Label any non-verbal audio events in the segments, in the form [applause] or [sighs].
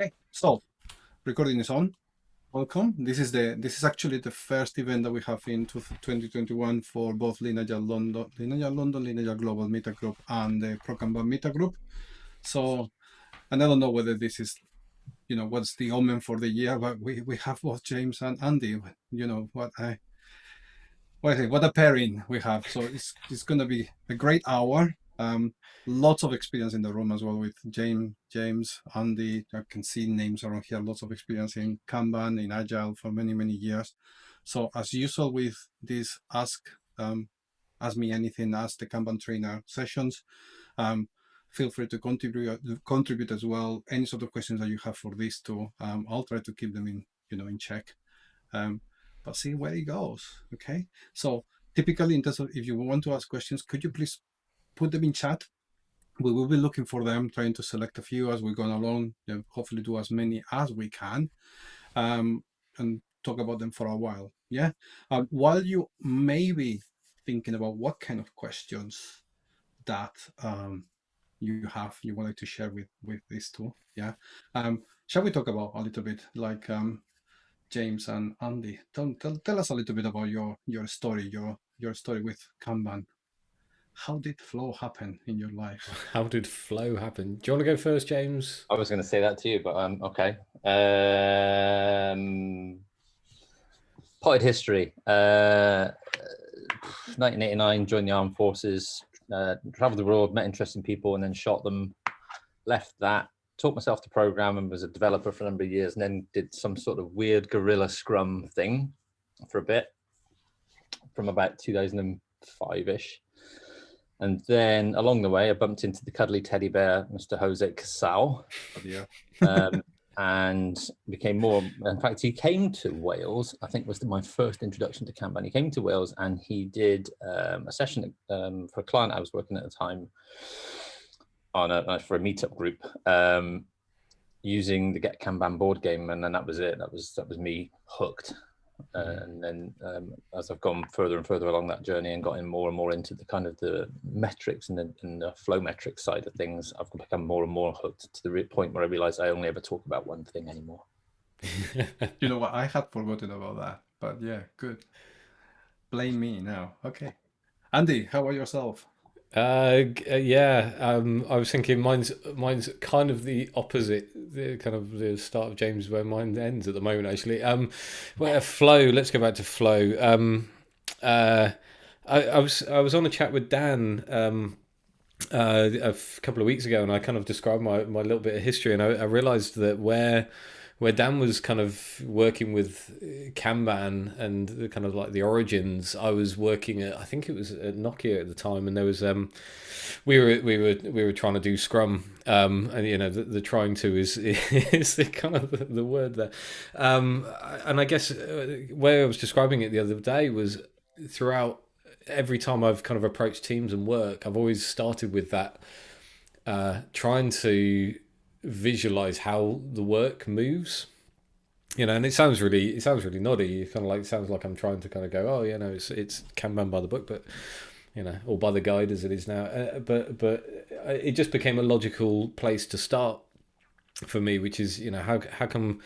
Okay, so recording is on. Welcome. This is the this is actually the first event that we have in 2021 for both Lean Agile London, Lean Agile London, Lean Agile Global Meta Group, and the ProKanban Meta Group. So, and I don't know whether this is, you know, what's the omen for the year, but we we have both James and Andy. You know what I. What I think, what a pairing we have. So it's it's going to be a great hour. Um, lots of experience in the room as well with James, James, Andy. I can see names around here. Lots of experience in Kanban, in Agile for many, many years. So as usual with this ask, um, ask me anything, ask the Kanban trainer sessions. Um, feel free to contribute contribute as well. Any sort of questions that you have for these two, um, I'll try to keep them in, you know, in check. Um, but see where it goes. Okay. So typically in terms of if you want to ask questions, could you please put them in chat. We will be looking for them, trying to select a few as we go along, know, hopefully do as many as we can um, and talk about them for a while. Yeah. Um, while you may be thinking about what kind of questions that um, you have, you like to share with, with these two. Yeah. Um, shall we talk about a little bit like um, James and Andy? Tell, tell, tell us a little bit about your, your story, your, your story with Kanban how did flow happen in your life? [laughs] How did flow happen? Do you want to go first, James? I was going to say that to you, but um, okay. Um, potted history. Uh, 1989, joined the armed forces, uh, traveled the world, met interesting people, and then shot them. Left that, taught myself to program, and was a developer for a number of years, and then did some sort of weird guerrilla Scrum thing for a bit, from about 2005 ish and then along the way, I bumped into the cuddly teddy bear, Mr. Jose Casal. Yeah. um, and became more, in fact, he came to Wales, I think was my first introduction to Kanban. He came to Wales and he did um, a session um, for a client I was working at the time on a, for a meetup group um, using the Get Kanban board game. And then that was it. That was, that was me hooked. Mm-hmm. and then um, as I've gone further and further along that journey and gotten more and more into the kind of the metrics and the, and the flow metrics side of things, I've become more and more hooked to the point where I realize I only ever talk about one thing anymore. [laughs] you know what? I had forgotten about that, but yeah, good. Blame me now. Okay. Andy, how about yourself? Uh, uh, yeah, um, I was thinking mine's mine's kind of the opposite, the kind of the start of James where mine ends at the moment. Actually, um, where flow. Let's go back to flow. Um, uh, I, I was I was on a chat with Dan um, uh, a couple of weeks ago, and I kind of described my my little bit of history, and I, I realised that where where Dan was kind of working with Kanban and the kind of like the origins, I was working at I think it was at Nokia at the time, and there was um, we were we were we were trying to do Scrum, um, and you know the, the trying to is [laughs] is the kind of the, the word there, um, and I guess uh, where I was describing it the other day was throughout every time I've kind of approached teams and work, I've always started with that, uh, trying to visualize how the work moves you know and it sounds really it sounds really noddy it kind of like sounds like i'm trying to kind of go oh you know it's it's kanban by the book but you know or by the guide as it is now uh, but but it just became a logical place to start for me which is you know how how come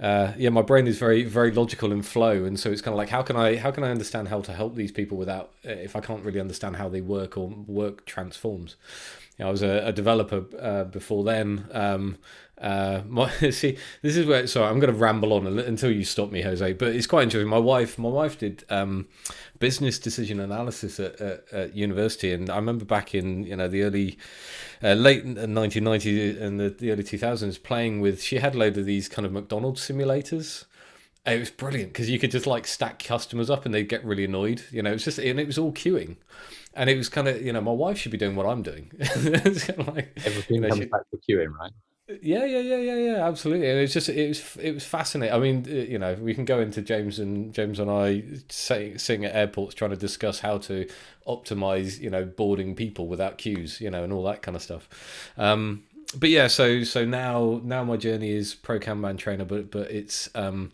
uh, yeah, my brain is very, very logical and flow, and so it's kind of like, how can I, how can I understand how to help these people without, uh, if I can't really understand how they work or work transforms. You know, I was a, a developer uh, before then. Um, uh, [laughs] my, see, this is where. Sorry, I'm going to ramble on until you stop me, Jose. But it's quite interesting. My wife, my wife did um, business decision analysis at, at, at, university, and I remember back in you know the early, uh, late 1990s and the, the early 2000s, playing with. She had a load of these kind of McDonald's simulators. It was brilliant because you could just like stack customers up and they'd get really annoyed. You know, it's just and it was all queuing, and it was kind of you know my wife should be doing what I'm doing. [laughs] like, Everything you know, comes she, back to queuing, right? Yeah, yeah, yeah, yeah, yeah, absolutely. And it's just it was it was fascinating. I mean, uh, you know, we can go into James and James and I say, sitting at airports trying to discuss how to optimize, you know, boarding people without queues, you know, and all that kind of stuff. Um, but yeah, so so now now my journey is pro Kanban trainer, but but it's um,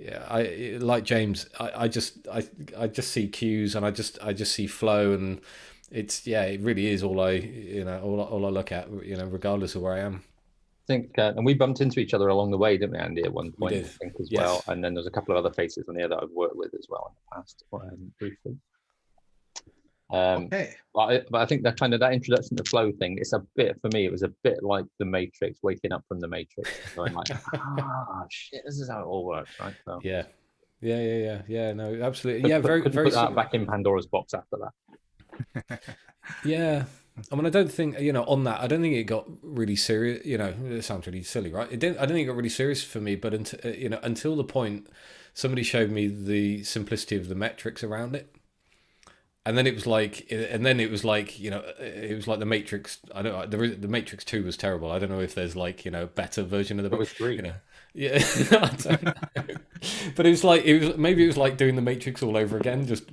yeah, I like James. I, I just I I just see queues and I just I just see flow and it's yeah, it really is all I you know all all I look at you know regardless of where I am. think, uh, and we bumped into each other along the way, didn't we, Andy, at one point, I did. think, as Yes. well. And then there's a couple of other faces on here that I've worked with as well in the past, um, briefly. Um, Okay. but I, but I think that kind of that introduction to flow thing, it's a bit for me. It was a bit like the Matrix, waking up from the Matrix, going like, [laughs] ah, shit, this is how it all works, right? So, Yeah. Yeah, yeah, yeah, yeah. No, absolutely. Yeah, very, very. put that back in Pandora's box after that. [laughs] Yeah. I mean, I don't think you know on that. I don't think it got really serious. You know, it sounds really silly, right? It didn't. I don't think it got really serious for me. But until you know, until the point somebody showed me the simplicity of the metrics around it, and then it was like, and then it was like, you know, it was like the Matrix. I don't. The the Matrix Two was terrible. I don't know if there's like you know a better version of the. Was three. You know, yeah, [laughs] I don't know. but it was like it was maybe it was like doing the Matrix all over again, just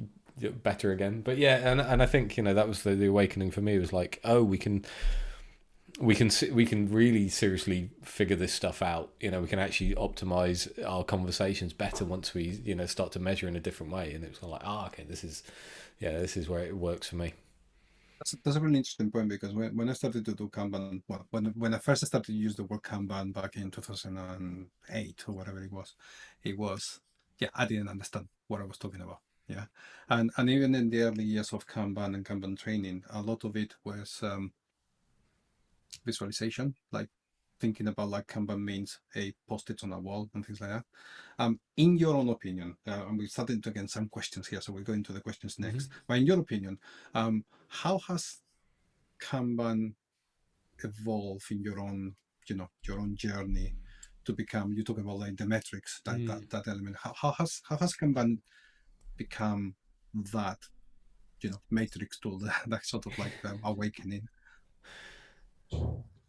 better again. But yeah, and and I think you know that was the, the awakening for me. It was like, oh, we can we can we can really seriously figure this stuff out. You know, we can actually optimize our conversations better once we you know start to measure in a different way. And it was kind of like, ah, okay, this is yeah, this is where it works for me. That's, that's a really interesting point because when, when I started to do Kanban, well, when, when I first started to use the word Kanban back in 2008 or whatever it was, it was, yeah, I didn't understand what I was talking about. Yeah. And, and even in the early years of Kanban and Kanban training, a lot of it was um, visualization, like thinking about like Kanban means a post-it on a wall and things like that. Um, in your own opinion, uh, and we started to get some questions here, so we'll go into the questions next. But in your opinion, um, how has Kanban evolved in your own, you know, your own journey to become? You talk about like the metrics, that that, that element. How, how has how has Kanban become that, you know, matrix tool, [laughs] that, that sort of like um, awakening?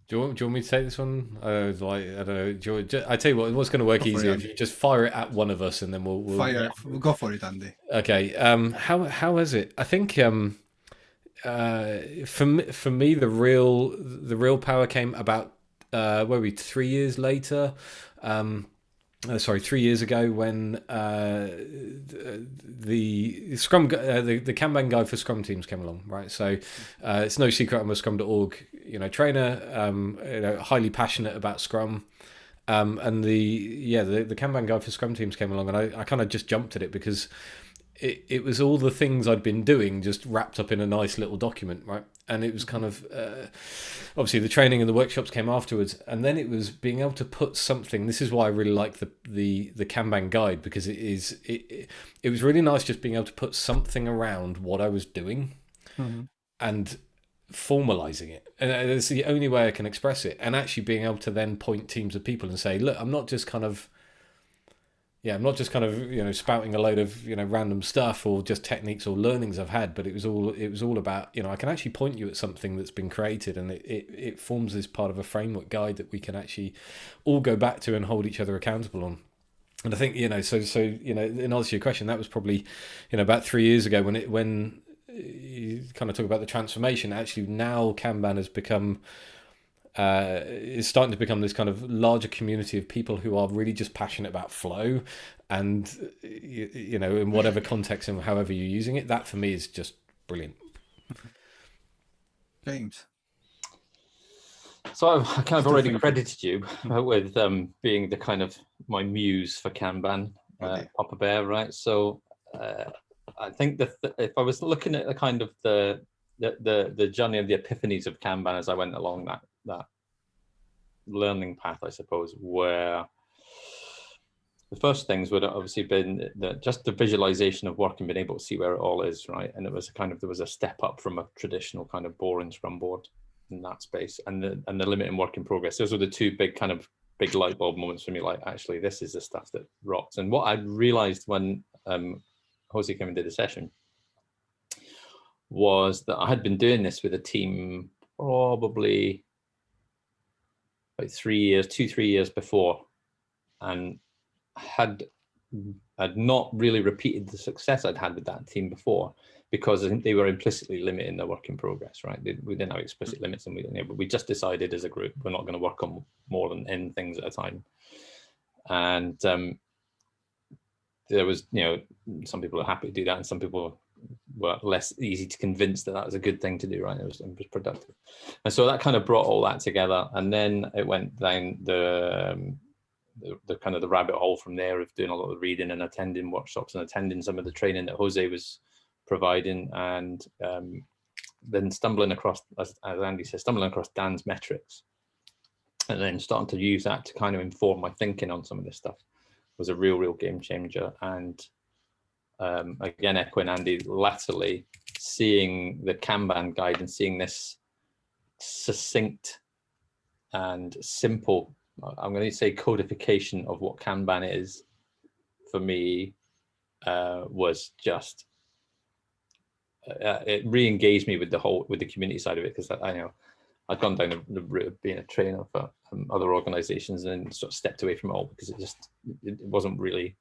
Do you, want, do you want me to take this one? Uh, like I don't know. Do you, ju- I tell you what, what's going to work Go it, easier if you just fire it at one of us, and then we'll, we'll Fire, go for it, Andy. Okay. Um. How how is it? I think um. Uh. For me, for me, the real the real power came about. Uh. Where we three years later. Um. Uh, sorry, three years ago when uh, the Scrum, uh, the the Kanban guide for Scrum teams came along, right? So uh, it's no secret I'm a Scrum.org, you know, trainer, um, you know, highly passionate about Scrum. Um, and the yeah the, the Kanban guide for Scrum teams came along, and I, I kind of just jumped at it because it, it was all the things I'd been doing just wrapped up in a nice little document, right? And it was kind of uh, obviously the training and the workshops came afterwards, and then it was being able to put something. This is why I really like the the the Kanban guide because it is it it, it was really nice just being able to put something around what I was doing and formalizing it and it's the only way i can express it and actually being able to then point teams of people and say look i'm not just kind of yeah i'm not just kind of you know spouting a load of you know random stuff or just techniques or learnings i've had but it was all it was all about you know i can actually point you at something that's been created and it, it, it forms this part of a framework guide that we can actually all go back to and hold each other accountable on and I think you know, so so you know, in answer to your question, that was probably, you know, about three years ago when it when uh, you kind of talk about the transformation. Actually, now Kanban has become uh, is starting to become this kind of larger community of people who are really just passionate about flow, and you, you know, in whatever context and however you're using it. That for me is just brilliant. James. So I've I kind of Still already credited you [laughs] with um, being the kind of my muse for Kanban, uh, Okay. Papa Bear, right? So uh, I think that if I was looking at the kind of the the the, the journey of the epiphanies of Kanban as I went along that that learning path, I suppose, where the first things would have obviously been just the visualization of work and being able to see where it all is, right? And it was a kind of there was a step up from a traditional kind of boring Scrum board in that space, and the and the limit in work in progress. Those were the two big kind of big light bulb moments for me. Like, actually, this is the stuff that rocks. And what I realized when um, Jose came and did the session was that I had been doing this with a team probably three years, two, three years before, and had had not really repeated the success I'd had with that team before because I think they were implicitly limiting their work in progress, right? They, we didn't have explicit limits, and we, know, but we just decided as a group we're not going to work on more than n things at a time. And um, there was, you know, some people are happy to do that, and some people were less easy to convince that that was a good thing to do, right? It was, it was productive. And so that kind of brought all that together. And then it went down the, um, the, the, kind of the rabbit hole from there of doing a lot of reading and attending workshops and attending some of the training that Jose was providing and um, then stumbling across, as, as Andy says, stumbling across Dan's metrics and then starting to use that to kind of inform my thinking on some of this stuff was a real, real game changer. And um, again, echoing Andy, latterly seeing the Kanban guide and seeing this succinct and simple, I'm going to say codification of what Kanban is for me uh, was just, uh, it re-engaged me with the whole, with the community side of it because I, I know I'd gone down the, route of being a trainer for um, other organizations and sort of stepped away from it all because it just, it wasn't really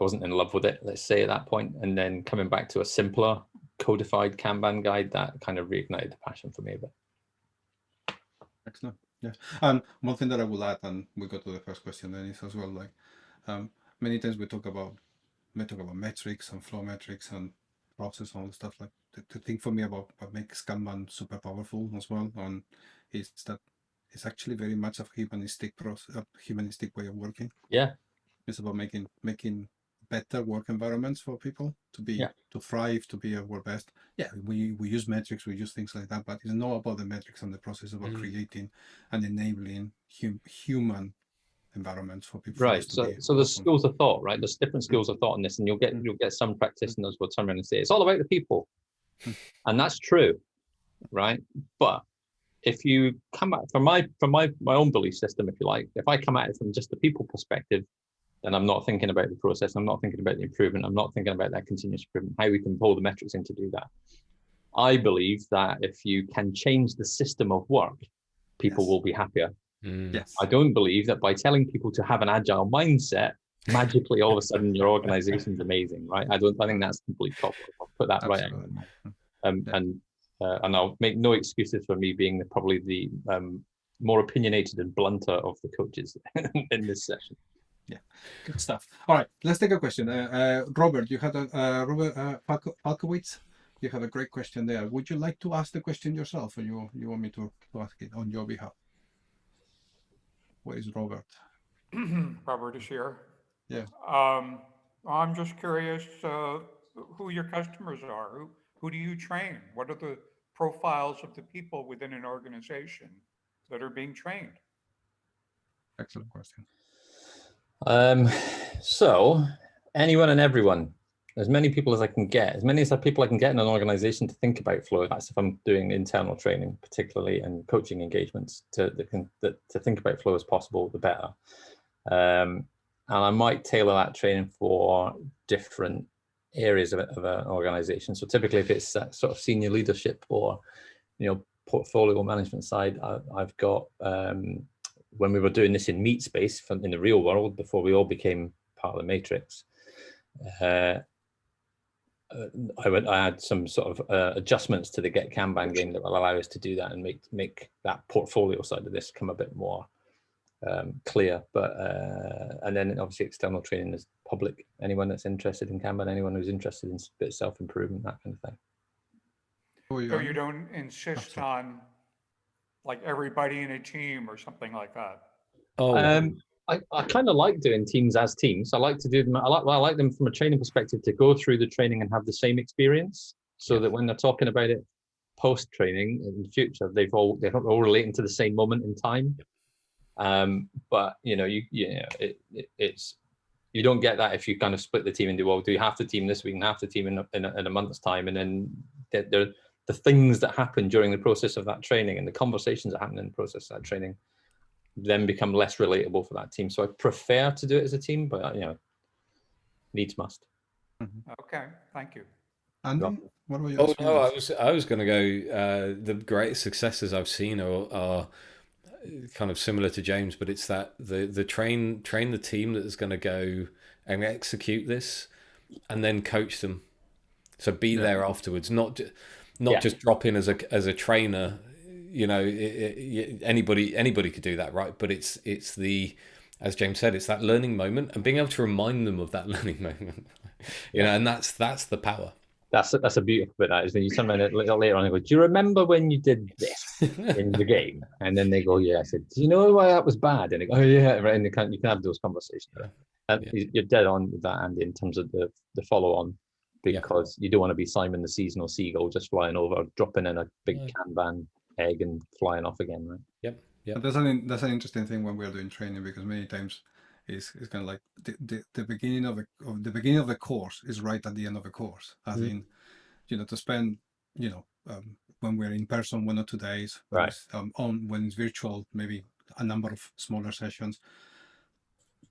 I wasn't in love with it, let's say at that point. And then coming back to a simpler codified Kanban guide, that kind of reignited the passion for me a bit. Excellent. Yeah. And one thing that I will add, and we go to the first question, Dennis, as well, like um, many times we talk about, we talk about metrics and flow metrics and process and all the stuff like the, the thing for me about what makes Kanban super powerful as well and is that it's actually very much a humanistic process, a humanistic way of working. Yeah. It's about making making better work environments for people to be Yeah. to thrive to be at our best yeah we we use metrics we use things like that but it's not about the metrics and the process about Mhm. creating and enabling hum, human environments for people Right. to So, so there's schools of thought, right? There's different schools of thought in this, and you'll get Mm. you'll get some practitioners will turn around and say it's all about the people, Mm. and that's true, right? But if you come at from my from my my own belief system, if you like, if I come at it from just the people perspective, then I'm not thinking about the process. I'm not thinking about the improvement. I'm not thinking about that continuous improvement. How we can pull the metrics in to do that. I believe that if you can change the system of work, people Yes. will be happier. Mm. yes I don't believe that by telling people to have an agile mindset, magically all of a sudden your organization's [laughs] amazing, right? I don't. I think that's complete top. I'll put that right. Um, Yeah. And uh, and I'll make no excuses for me being the, probably the um, more opinionated and blunter of the coaches [laughs] in this session. Good stuff all right let's take a question uh, uh robert you had a uh robert uh you have a great question there would you like to ask the question yourself or you you want me to, to ask it on your behalf where is robert [clears throat] Robert is here. Yeah. Um, I'm just curious, uh, who your customers are. Who, who do you train? What are the profiles of the people within an organization that are being trained? excellent question Um, so anyone and everyone, as many people as I can get, as many as people I can get in an organization to think about flow. That's if I'm doing internal training, particularly and coaching engagements to that can that, to think about flow as possible, the better. Um, and I might tailor that training for different areas of, of an organization. So typically, if it's sort of senior leadership or you know portfolio management side, I, I've got um, when we were doing this in meat space from in the real world before we all became part of the matrix uh, uh, I went I had some sort of uh, adjustments to the get Kanban game that will allow us to do that and make make that portfolio side of this come a bit more um, clear. But uh, and then obviously external training is public. Anyone that's interested in Kanban anyone who's interested in s- bit self-improvement that kind of thing. Who you So you don't insist sorry. on like everybody in a team or something like that? Oh, Um, I, I kind of like doing teams as teams. I like to do them. I like, I like them from a training perspective to go through the training and have the same experience, so that when they're talking about it post training in the future, they've all they're all relating to the same moment in time. Um, but you know, you you know, it, it, it's you don't get that if you kind of split the team into well, do you have to team this week and half the team in a, in a, in a month's time, and then the, the the things that happen during the process of that training and the conversations that happen in the process of that training then become less relatable for that team. So I prefer to do it as a team, but you know, needs must. Okay, thank you. Andy, what about you? Oh no, I was I was going to go. Uh, the greatest successes I've seen are, are kind of similar to James, but it's that the the train train the team that is going to go and execute this, and then coach them. So be there afterwards, not ju- not Yeah. just drop in as a as a trainer. You know, it, it, anybody anybody could do that, right? But it's it's the as James said, it's that learning moment and being able to remind them of that [laughs] learning moment. you know, and that's that's the power. That's a, that's a beautiful bit. That is then you come in a little later on and go, "Do you remember when you did this in the [laughs] game?" And then they go, "Yeah." I said, "Do you know why that was bad?" And they go, "Oh yeah." Right, and you can you can have those conversations. Yeah. And Yeah. you- you're dead on with that, Andy, in terms of the the follow on, Yeah. because you don't want to be Simon the seasonal seagull just flying over, dropping in a big No. Kanban egg and flying off again, right? Yep. Yep. And that's an that's an interesting thing when we're doing training because many times it's, it's kind of like the, the, the beginning of the of the beginning of the course is right at the end of the course. As Mhm. in, you know, to spend you know um, when we're in person one or two days, Right. Um, on when it's virtual, maybe a number of smaller sessions.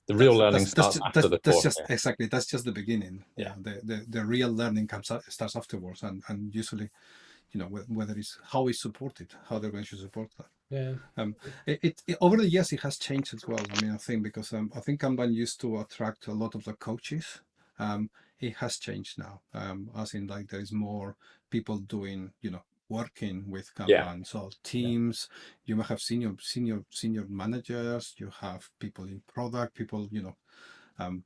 The real That's- learning that's, starts that's, after that's, the that's course. just exactly that's just the beginning. Yeah. the, the the real learning comes out, starts afterwards, and and usually, you know, whether it's how it's supported, how the organization support that. Yeah. It, it, it- over the years it has changed as well. I mean, I think because um, I think Kanban used to attract a lot of the coaches. Um, it has changed now. Um, as in like there is more people doing, you know, working with Kanban. Yeah. So teams, you might have senior senior senior managers. You have people in product, people, you know, um,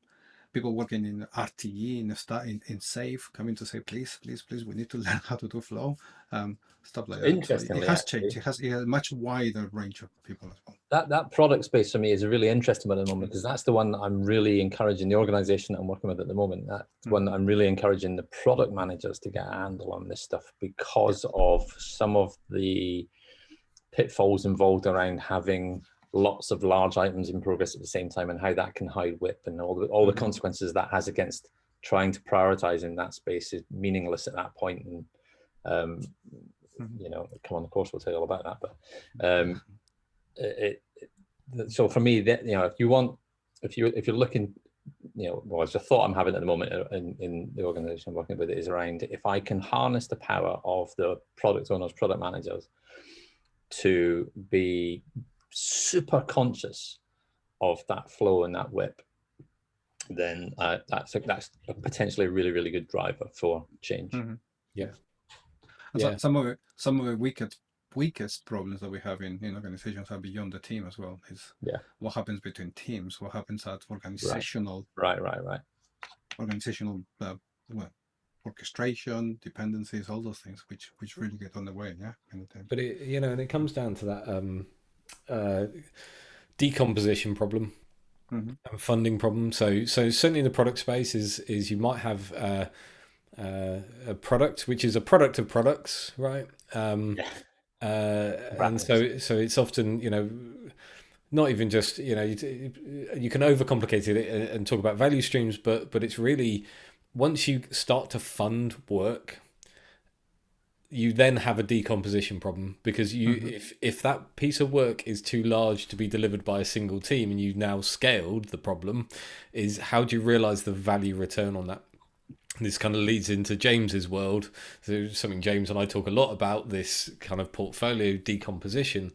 people working in RTE in in, in SAFe coming to say, please, please, please, we need to [laughs] learn how to do flow. Um, stuff like that. So it- has actually- changed. It has, it has a much wider range of people as well. that that product space for me is a really interesting one at the moment because that's the one that I'm really encouraging the organization that I'm working with at the moment. That's Mm. one that I'm really encouraging the product managers to get a handle on this stuff because of some of the pitfalls involved around having lots of large items in progress at the same time and how that can hide WIP and all the all the Mhm. consequences that has against trying to prioritize in that space is meaningless at that point and um, Mhm. you know come on the course we'll tell you all about that but um, it, it so for me that you know if you want if you if you're looking you know well it's a thought i'm having at the moment in, in the organization i'm working with is around if i can harness the power of the product owners product managers to be super conscious of that flow and that WIP then uh, that's a, that's a potentially a really really good driver for change Mhm. Yeah. And so- Yeah. some of the some of the weakest weakest problems that we have in, in organizations are beyond the team as well. Is Yeah. what happens between teams, what happens at organizational right right right organizational uh, well, orchestration, dependencies, all those things which which really get on the way. Yeah. But it, you know, and it comes down to that um, uh, decomposition problem Mhm. and funding problem. So, so certainly in the product space is is you might have uh, uh, a product which is a product of products, right? Um, Yeah. uh, and so so it's often you know not even just you know you, you can overcomplicate it and talk about value streams, but but it's really once you start to fund work you then have a decomposition problem because you Mhm. if if that piece of work is too large to be delivered by a single team and you've now scaled the problem is how do you realize the value return on that this kind of leads into James's world so something James and I talk a lot about this kind of portfolio decomposition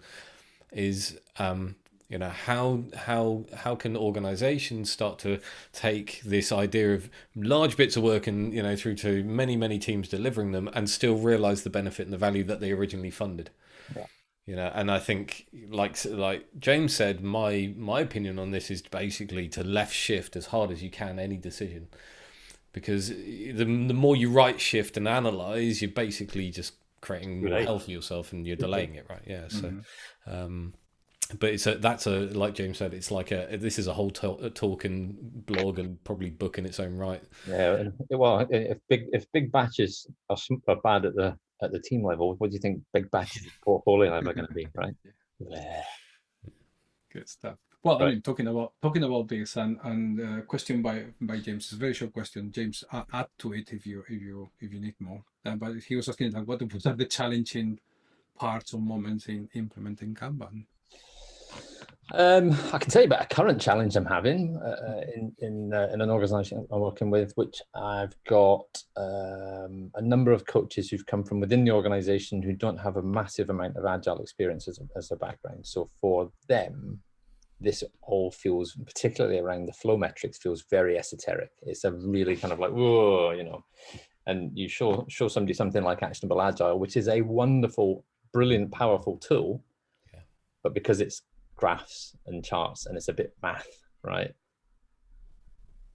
is um you know how how how can organizations start to take this idea of large bits of work and you know through to many many teams delivering them and still realize the benefit and the value that they originally funded? Yeah. you know and i think like like james said my my opinion on this is basically to left shift as hard as you can any decision. Because the, the more you right shift and analyze you're basically just creating more hell for yourself and you're delaying it right? Yeah so Mhm. um but it's a that's a like james said it's like a this is a whole to- a talk and blog and probably book in its own right Yeah, well, if big if big batches are, are bad at the at the team level, what do you think big batches at [laughs] portfolio level are going to be, right? Yeah. Good stuff. Well, I mean, talking about talking about this and and uh, question by by James is a very short question. James, uh, add to it if you if you if you need more. Uh, but he was asking like, what what are the [laughs] challenging parts or moments in implementing Kanban? Um, I can tell you about a current challenge I'm having uh, in in, uh, in an organisation I'm working with, which I've got um, a number of coaches who've come from within the organisation who don't have a massive amount of agile experience as a, as a background. So for them, this all feels, particularly around the flow metrics, feels very esoteric. It's a really kind of like whoa, you know. And you show show somebody something like Actionable Agile, which is a wonderful, brilliant, powerful tool, Yeah. but because it's graphs and charts and it's a bit math, right?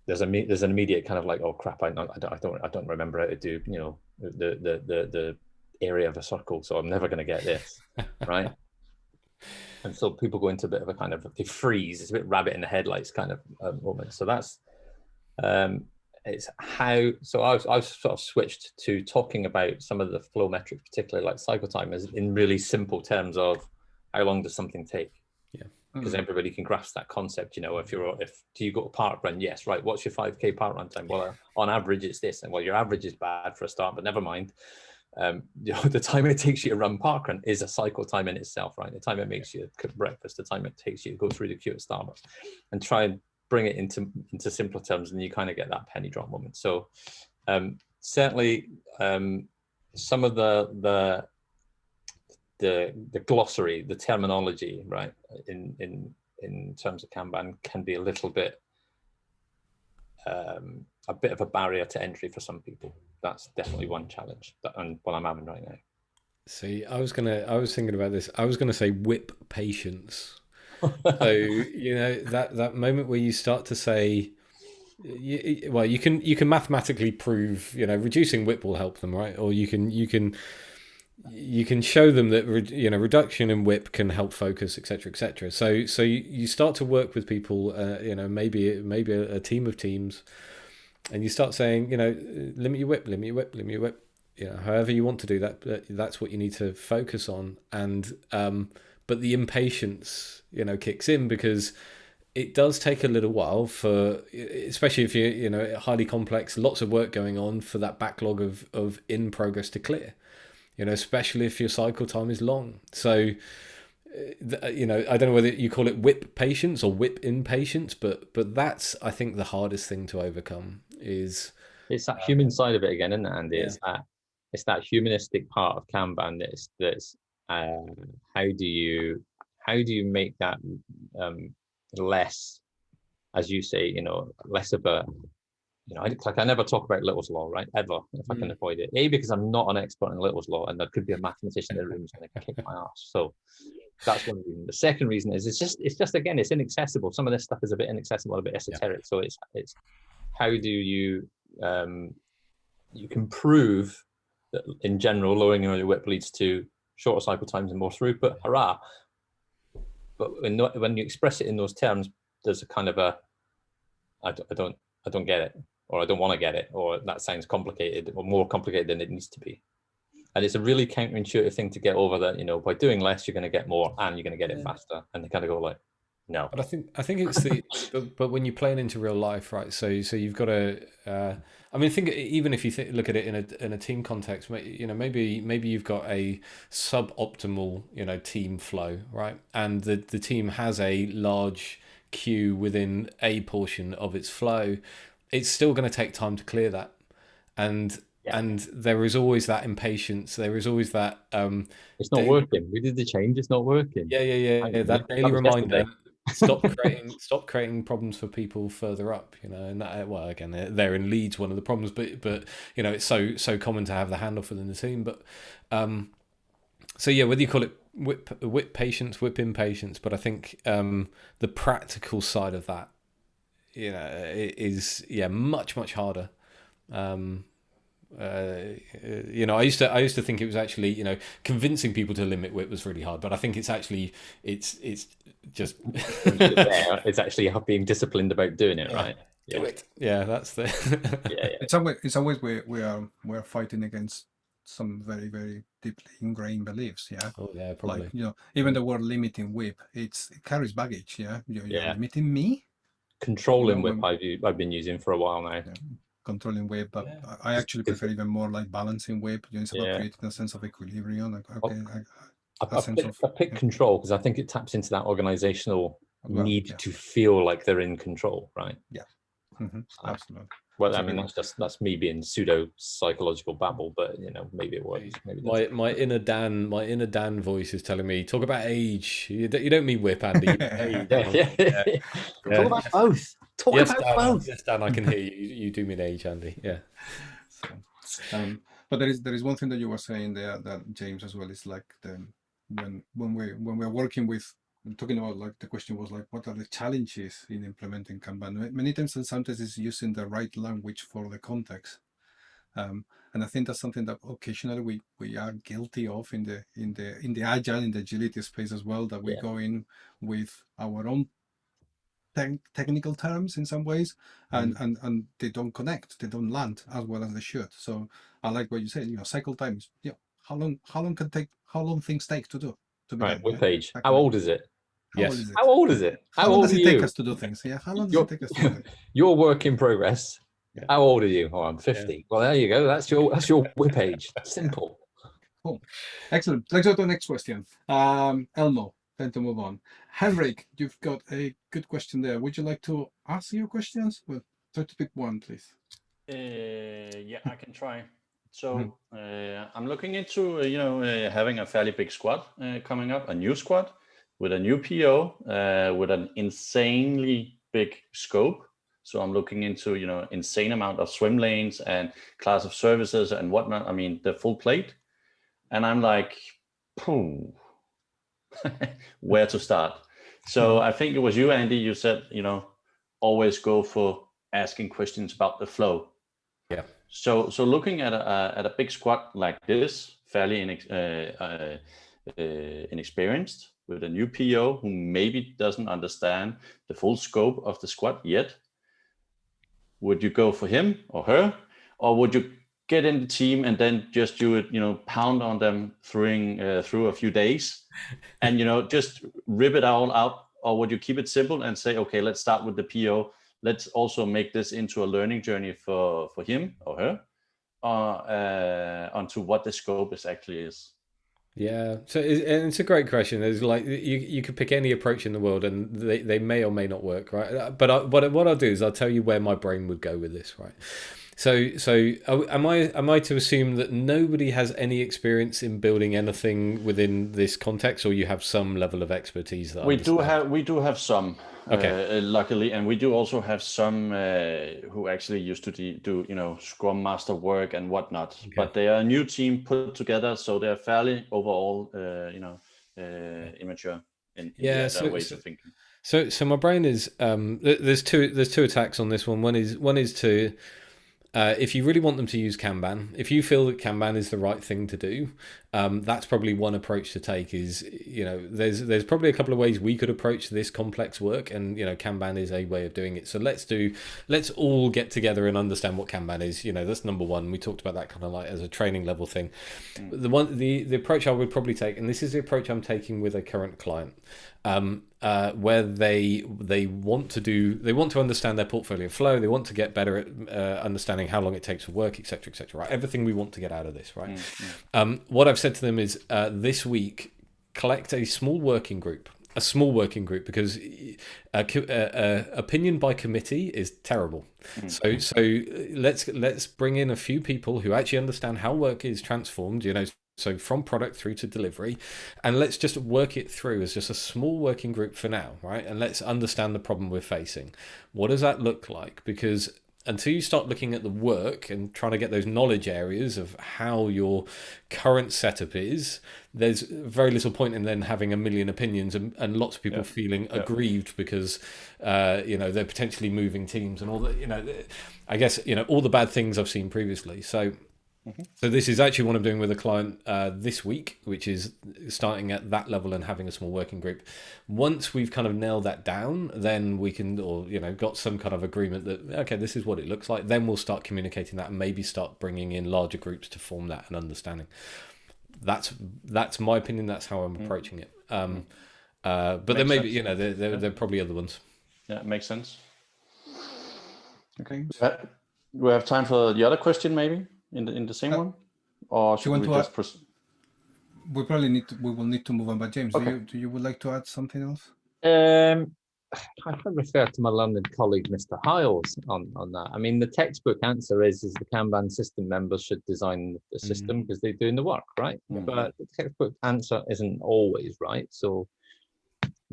there's a me- there's an immediate kind of like oh crap I, don't I don't I don't I don't remember how to do you know the the the the area of a circle so I'm never going to get this [laughs] right? And so people go into a bit of a kind of they freeze it's a bit rabbit in the headlights kind of uh, moment. So that's um it's how so I've, I've sort of switched to talking about some of the flow metrics particularly like cycle time is in really simple terms of how long does something take because Mm. everybody can grasp that concept. You know, if you're if do you go to park run? Yes, right. What's your five k park run time? Well, uh, on average, it's this, and well, your average is bad for a start, but never mind. Um, [laughs] you know, the time it takes you to run park run is a cycle time in itself, right? The time it makes you cook breakfast, the time it takes you to go through the queue at Starbucks, and try and bring it into into simpler terms, and you kind of get that penny drop moment. So, um, certainly, um, some of the the the the glossary, the terminology, right, in in in terms of Kanban can be a little bit um, a bit of a barrier to entry for some people. That's definitely one challenge that and what I'm having right now. See, I was gonna, I was thinking about this. I was gonna say WIP patience. [laughs] So you know that that moment where you start to say, you, well, you can you can mathematically prove, you know, reducing WIP will help them, right? Or you can you can you can show them that you know reduction in WIP can help focus, etc., etc. So so you, you start to work with people, uh, you know, maybe maybe a, a team of teams, and you start saying, you know, limit your WIP, limit your WIP, limit your WIP. You know, however you want to do that, that's what you need to focus on. And um, but the impatience, you know, kicks in because it does take a little while for, especially if you you know highly complex, lots of work going on for that backlog of of in progress to clear. You know, especially if your cycle time is long. So you know, I don't know whether you call it WIP patience or WIP impatience, but but that's I think the hardest thing to overcome is It's that human side of it again, isn't it, Andy? yeah. It's that it's that humanistic part of Kanban that's that's uh, how do you how do you make that um, less, as you say, you know, less of a you know, I, like I never talk about Little's law, right? Ever, if I can Mm. avoid it. A because I'm not an expert in Little's law, and there could be a mathematician in the room who's going to kick my [laughs] ass. So that's one reason. The second reason is it's just it's just again it's inaccessible. Some of this stuff is a bit inaccessible, a bit esoteric. So it's it's how do you um, you can prove that in general lowering your WIP leads to shorter cycle times and more throughput. Hurrah! But when when you express it in those terms, there's a kind of a I don't I don't, I don't get it, or I don't want to get it, or that sounds complicated or more complicated than it needs to be. And it's a really counterintuitive thing to get over that, you know, by doing less, you're going to get more and you're going to get it Yeah. faster. And they kind of go like, no. But I think I think it's the [laughs] but, but when you're playing into real life, right? So so you've got to. Uh, I mean, think even if you th- look at it in a in a team context, you know, maybe maybe you've got a suboptimal you know team flow, right? And the the team has a large queue within a portion of its flow. It's still going to take time to clear that, and Yeah. and there is always that impatience. There is always that. Um, It's not working. We did the change. It's not working. yeah, yeah, yeah, yeah. That that daily was reminder. stop creating [laughs] stop creating problems for people further up you know and that well again they're- they're in leads one of the problems but but you know it's so so common to have the handoff within the team but um so yeah whether you call it WIP WIP patience WIP impatience but i think um the practical side of that you know i- is yeah much much harder um uh, you know, I used to I used to think it was actually you know convincing people to limit WIP was really hard, but I think it's actually it's it's just [laughs] it's actually being disciplined about doing it, Yeah. right? do Yeah. it. Yeah, that's the [laughs] Yeah, yeah. It's always it's always we we are we are fighting against some very very deeply ingrained beliefs. Yeah, oh yeah, probably. like you know even the word limiting WIP it's it carries baggage. Yeah, you're, you're Yeah. limiting me Controlling WIP I've, u- I've been using for a while now. controlling WIP, but Yeah. I I actually prefer even more like balancing WIP. You know, it's about Yeah. creating a sense of equilibrium. Like okay, I, I, a I, sense pick, of- I pick yeah. control because I think it taps into that organizational well, need yeah. to feel like they're in control, right? mhm, Ah. absolutely. Well, I mean that's just that's me being pseudo psychological babble, but you know maybe it works. Maybe it My doesn't. my inner Dan my inner Dan voice is telling me talk about age. You don't, you don't mean WIP, Andy. you [laughs] mean age." yeah, yeah, yeah. Yeah. Talk about both. Talk yes, about Dan, both. yes, Dan, I can hear you. You, you do mean age, Andy. Yeah. So, um, but there is there is one thing that you were saying there that James as well is like the when when we when we're working with talking about like the question was like, what are the challenges in implementing Kanban? Many times, and sometimes it's using the right language for the context. Um, and I think that's something that occasionally we we are guilty of in the in the in the agile in the agility space as well. That we Yeah. go in with our own tech technical terms in some ways, and and and they don't connect, they don't land as well as they should. So I like what you said. You know, cycle times. Yeah, how long how long can take how long things take to do to Right, web page. How old is it? How Yes. old is it? How old is it? How How, long old does it take you? us to do things? Yeah, how long does You're- it take us to do it? [laughs] Your work in progress. Yeah. How old are you? Oh, I'm 50. Well, there you go. That's your that's your [laughs] whip page. Simple. Cool. Excellent. Let's go to the next question. Um, Elmo, then to move on. Henrik, you've got a good question there. Would you like to ask your questions? Well, try to pick one, please. Uh, yeah, I can try. [laughs] So uh, I'm looking into uh, you know uh, having a fairly big squad uh, coming up, a new squad with a new PO uh, with an insanely big scope. So I'm looking into you know insane amount of swim lanes and class of services and whatnot. I mean the full plate, and I'm like, Pooh, [laughs] where to start? So I think it was you, Andy. You said you know always go for asking questions about the flow. Yeah. So so looking at a a- at a big squad like this, fairly inex- uh, uh, uh, inexperienced, with a new PO who maybe doesn't understand the full scope of the squad yet, would you go for him or her, or would you get in the team and then just do it, you know, pound on them through uh, through a few days, [laughs] and you know just rip it all out, or would you keep it simple and say, okay, let's start with the PO let's also make this into a learning journey for for him or her uh, uh onto what the scope is actually is Yeah, so it, and it's a great question. There's like you you could pick any approach in the world, and they, they may or may not work, right? Uh, But I, what what I'll do is I'll tell you where my brain would go with this, right? So so am I am I to assume that nobody has any experience in building anything within this context, or you have some level of expertise that we do have we do have some Okay. uh, luckily and we do also have some uh, who actually used to de- do you know scrum master work and whatnot but they are a new team put together so they're fairly overall uh, you know uh, immature in, in Yeah, so- ways so- of thinking So so my brain is um there's two there's two attacks on this one. One is one is to uh, if you really want them to use Kanban, if you feel that Kanban is the right thing to do, um, that's probably one approach to take. Is you know there's there's probably a couple of ways we could approach this complex work, and you know Kanban is a way of doing it. So let's do let's all get together and understand what Kanban is. You know that's number one. We talked about that kind of like as a training level thing. The one the the approach I would probably take, and this is the approach I'm taking with a current client um, uh, where they they want to do they want to understand their portfolio flow they want to get better at uh, understanding how long it takes for work etc etc right everything we want to get out of this right um, what I've said to them is uh, this week collect a small working group a small working group because uh, uh, uh, opinion by committee is terrible. So so uh, let's let's bring in a few people who actually understand how work is transformed. You know, so from product through to delivery, and let's just work it through as just a small working group for now, right? And let's understand the problem we're facing. What does that look like? Because until you start looking at the work and trying to get those knowledge areas of how your current setup is, there's very little point in then having a million opinions and, and lots of people feeling aggrieved because uh, you know they're potentially moving teams and all that. You know, I guess you know all the bad things I've seen previously. So. So this is actually what I'm doing with a client uh, this week, which is starting at that level and having a small working group. Once we've kind of nailed that down, then we can, or you know, got some kind of agreement that okay, this is what it looks like. Then we'll start communicating that and maybe start bringing in larger groups to form that and understanding. That's that's my opinion. That's how I'm approaching it. Um, uh, but there Makes may be, you know, there, there, there are probably other ones. yeah it makes sense Okay. Uh, we have time for the other question maybe in the in the same Uh, one or should we to just add- We probably need to, we will need to move on. But James, Okay. do you do you would like to add something else? Um, [sighs] I can refer to my London colleague, Mr. Hiles, on, on that. I mean, the textbook answer is is the Kanban system members should design the system because they're doing the work, right? Mhm. But the textbook answer isn't always right. So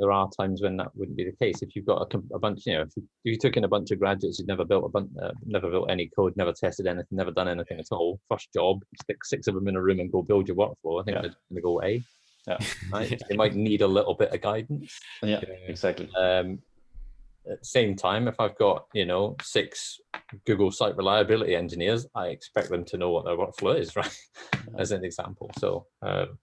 there are times when that wouldn't be the case. If you've got a, a bunch, you know, if you, if you took in a bunch of graduates who'd never built a bunch, uh, never built any code, never tested anything, never done anything at all, first job, stick six of them in a room and go build your workflow. I think Yeah. they're going to go A. [laughs] right? [laughs] They might need a little bit of guidance. Yeah, Yeah. exactly. Um, at the same time, if I've got you know six Google Site Reliability engineers, I expect them to know what their workflow is, [laughs] right? As an example. So um,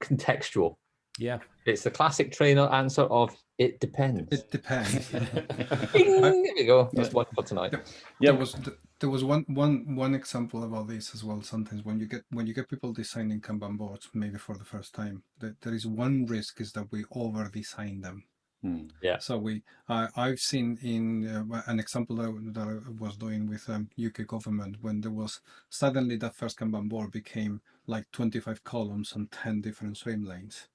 contextual. Yeah. It's the classic trainer answer of it depends. It depends. [laughs] Bing, [laughs] there we go. That's one for tonight. Yeah, there was there was one one one example about this as well. Sometimes when you get when you get people designing Kanban boards, maybe for the first time, that there is one risk is that we over design them. Hmm. So we, I I've seen in uh, an example that, I- that I was doing with um, UK government when there was suddenly that first Kanban board became like 25 columns and 10 different swim lanes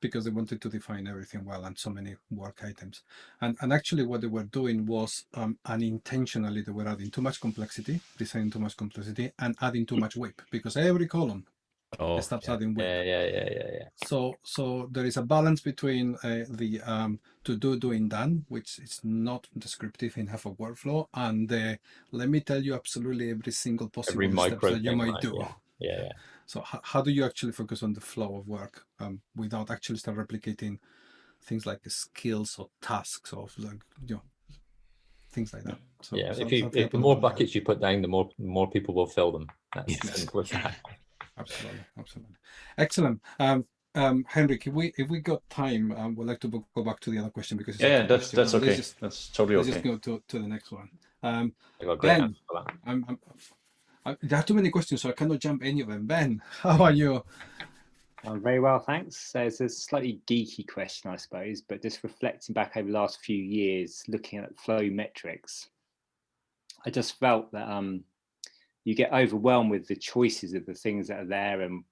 because they wanted to define everything well and so many work items. And and actually what they were doing was um, unintentionally they were adding too much complexity, designing too much complexity, and adding too much WIP because every column Oh, starts yeah. adding WIP. Yeah, yeah, yeah, yeah, yeah. So, so there is a balance between uh, the um, to do, doing, done, which is not descriptive in half a workflow, and the let me tell you absolutely every single possible Every micro that you might do. Yeah, yeah. So, how, how do you actually focus on the flow of work um, without actually start replicating things like the skills or tasks or like you know things like that? So, yeah, so if you if the about more that. buckets you put down, the more more people will fill them. That's Yes. that. [laughs] absolutely absolutely excellent um um henrik if we if we got time um, we'd like to go go back to the other question because it's Yeah, yeah, that's question. that's okay. just, That's totally let's okay. just go to, to the next one um I got great Ben. for that. I'm, I'm I, there are too many questions so i cannot jump any of them ben [laughs] how are you I'm very well, thanks. So it's a slightly geeky question, I suppose, but just reflecting back over the last few years, looking at flow metrics, I just felt that um, you get overwhelmed with the choices of the things that are there, and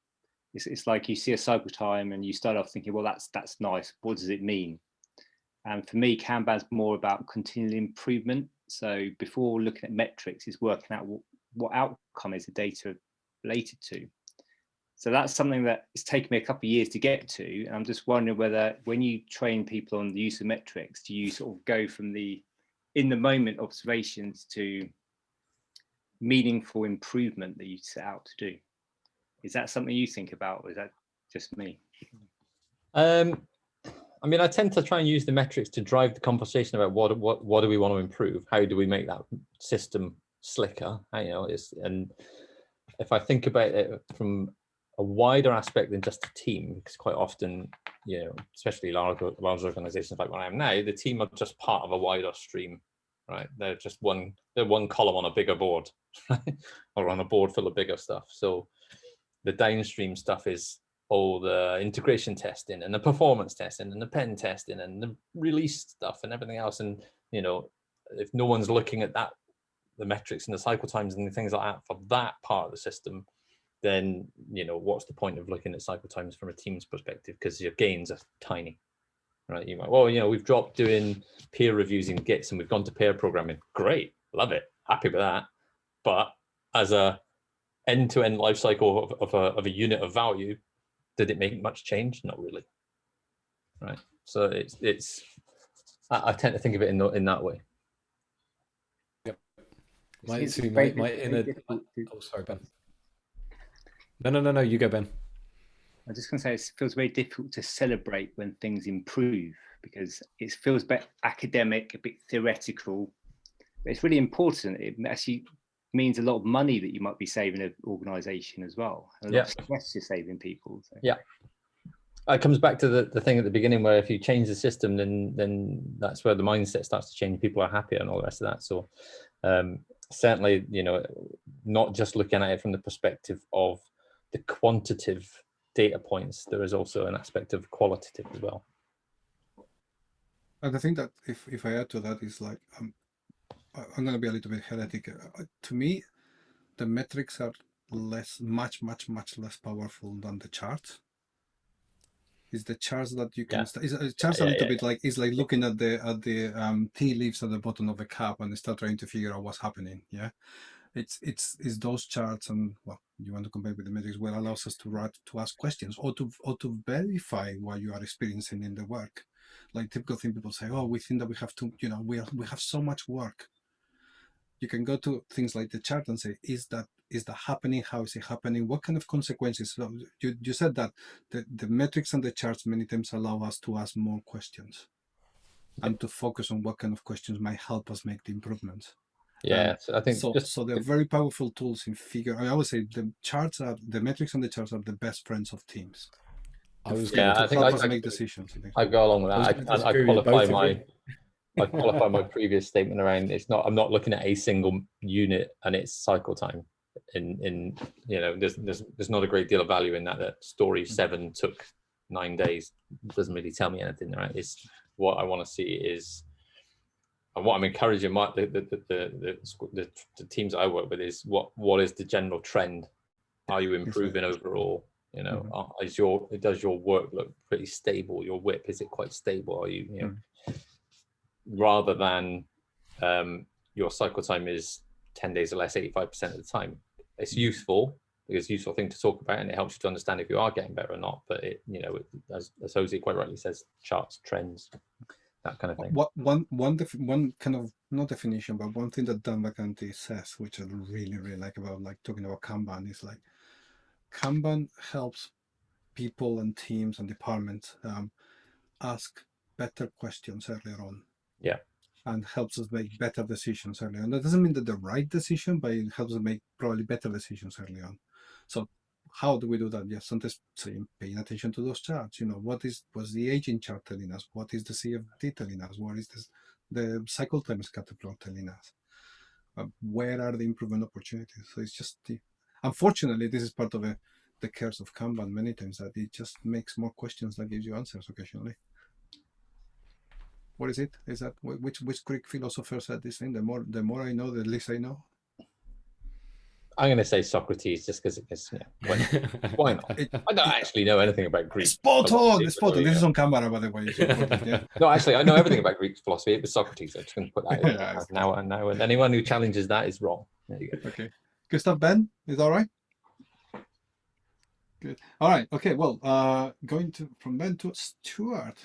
it's, it's like you see a cycle time and you start off thinking, well, that's that's nice. What does it mean? And for me, Kanban's more about continual improvement. So before looking at metrics, is working out what, what outcome is the data related to. So that's something that it's taken me a couple of years to get to. And I'm just wondering whether when you train people on the use of metrics, do you sort of go from the in the moment observations to meaningful improvement that you set out to do? Is that something you think about or is that just me? Um, I mean, I tend to try and use the metrics to drive the conversation about what what what do we want to improve? How do we make that system slicker? You know, is and if I think about it from a wider aspect than just a team, because quite often, you know, especially large large organizations like what I am now, the team are just part of a wider stream, right? They're just one they're one column on a bigger board, [laughs] right? or on a board full of bigger stuff. So the downstream stuff is all the integration testing and the performance testing and the pen testing and the release stuff and everything else. And you know, if no one's looking at that, the metrics and the cycle times and the things like that for that part of the system, then you know what's the point of looking at cycle times from a team's perspective because your gains are tiny, right? You might well, you know, we've dropped doing peer reviews in Gits and we've gone to pair programming. Great, love it, happy with that. But as a end-to-end life cycle of, of, a, of a unit of value, did it make much change? Not really. Right. So it's it's I, I tend to think of it in in that way. See my, my inner. to- Oh, sorry, Ben. No, no, no, no. You go, Ben. I'm just going to say it feels very difficult to celebrate when things improve because it feels a bit academic, a bit theoretical. But it's really important. It actually means a lot of money that you might be saving an organisation as well. And a lot of stress you're saving people. So. Yeah. It comes back to the, the thing at the beginning where if you change the system, then then that's where the mindset starts to change. People are happier and all the rest of that. So um, certainly, you know, not just looking at it from the perspective of the quantitative data points, there is also an aspect of qualitative as well. And I think that if, if I add to that is like um, I'm going to be a little bit heretic. Uh, To me, the metrics are less, much, much, much less powerful than the charts. Is the charts that you can Yeah. is uh, charts a little yeah, bit like it's like looking at the at the um, tea leaves at the bottom of the cup and start trying to figure out what's happening. Yeah, it's it's it's those charts and well you want to compare with the metrics what allows us to write to ask questions or to or to verify what you are experiencing in the work like typical thing people say oh we think that we have to you know we are, we have so much work you can go to things like the chart and say is that is that happening? How is it happening? What kind of consequences? So you, you said that the, the metrics and the charts many times allow us to ask more questions and to focus on what kind of questions might help us make the improvements. Yeah, so I think So, just so they're very powerful tools in figure. I always say the charts are the metrics and the charts are the best friends of teams. I was Yeah, to I think help I- us I- make decisions. I go along with that. gonna I, I, I qualify my. I qualify my previous statement around it's not I'm not looking at a single unit and its cycle time. In in you know there's there's there's not a great deal of value in that. That story seven took nine days doesn't really tell me anything, right? It's what I want to see is and what I'm encouraging my the the the, the, the, the, teams I work with is what what is the general trend? Are you improving overall? You know, Mhm. is your does your work look pretty stable? Your WIP is it quite stable? Are you you know rather than um, your cycle time is 10 days or less 85% of the time it's useful because it's a useful thing to talk about and it helps you to understand if you are getting better or not but it you know it, as, as Jose quite rightly says charts trends that kind of thing What one one def- one kind of not definition, but one thing that Dan Vacanti says, which I really really like about like talking about Kanban, is like Kanban helps people and teams and departments um, ask better questions earlier on. Yeah. And helps us make better decisions early on. That doesn't mean that the right decision, but it helps us make probably better decisions early on. So how do we do that? Yes, sometimes paying attention to those charts. You know, what is was the aging chart telling us? What is the CFD telling us? What is this, the cycle time scatter plot telling us? Uh, where are the improvement opportunities? So it's just the, unfortunately, this is part of a, the curse of Kanban many times that it just makes more questions than gives you answers occasionally. What is it? Is that which which Greek philosopher said this thing? The more the more I know, the less I know. I'm going to say Socrates just because it's you [laughs] know, why, why not It- I don't actually know anything about Greek Spot philosophy, on, but spot on. This is on camera, by the way. yeah. [laughs] no actually I know everything about Greek philosophy it was Socrates I'm just going to put that in [laughs] Yeah, now and now and anyone who challenges that is wrong there you go Okay. Good stuff, Ben. Is all right? Good. All right. Okay. Well, uh, going to from Ben to Stuart.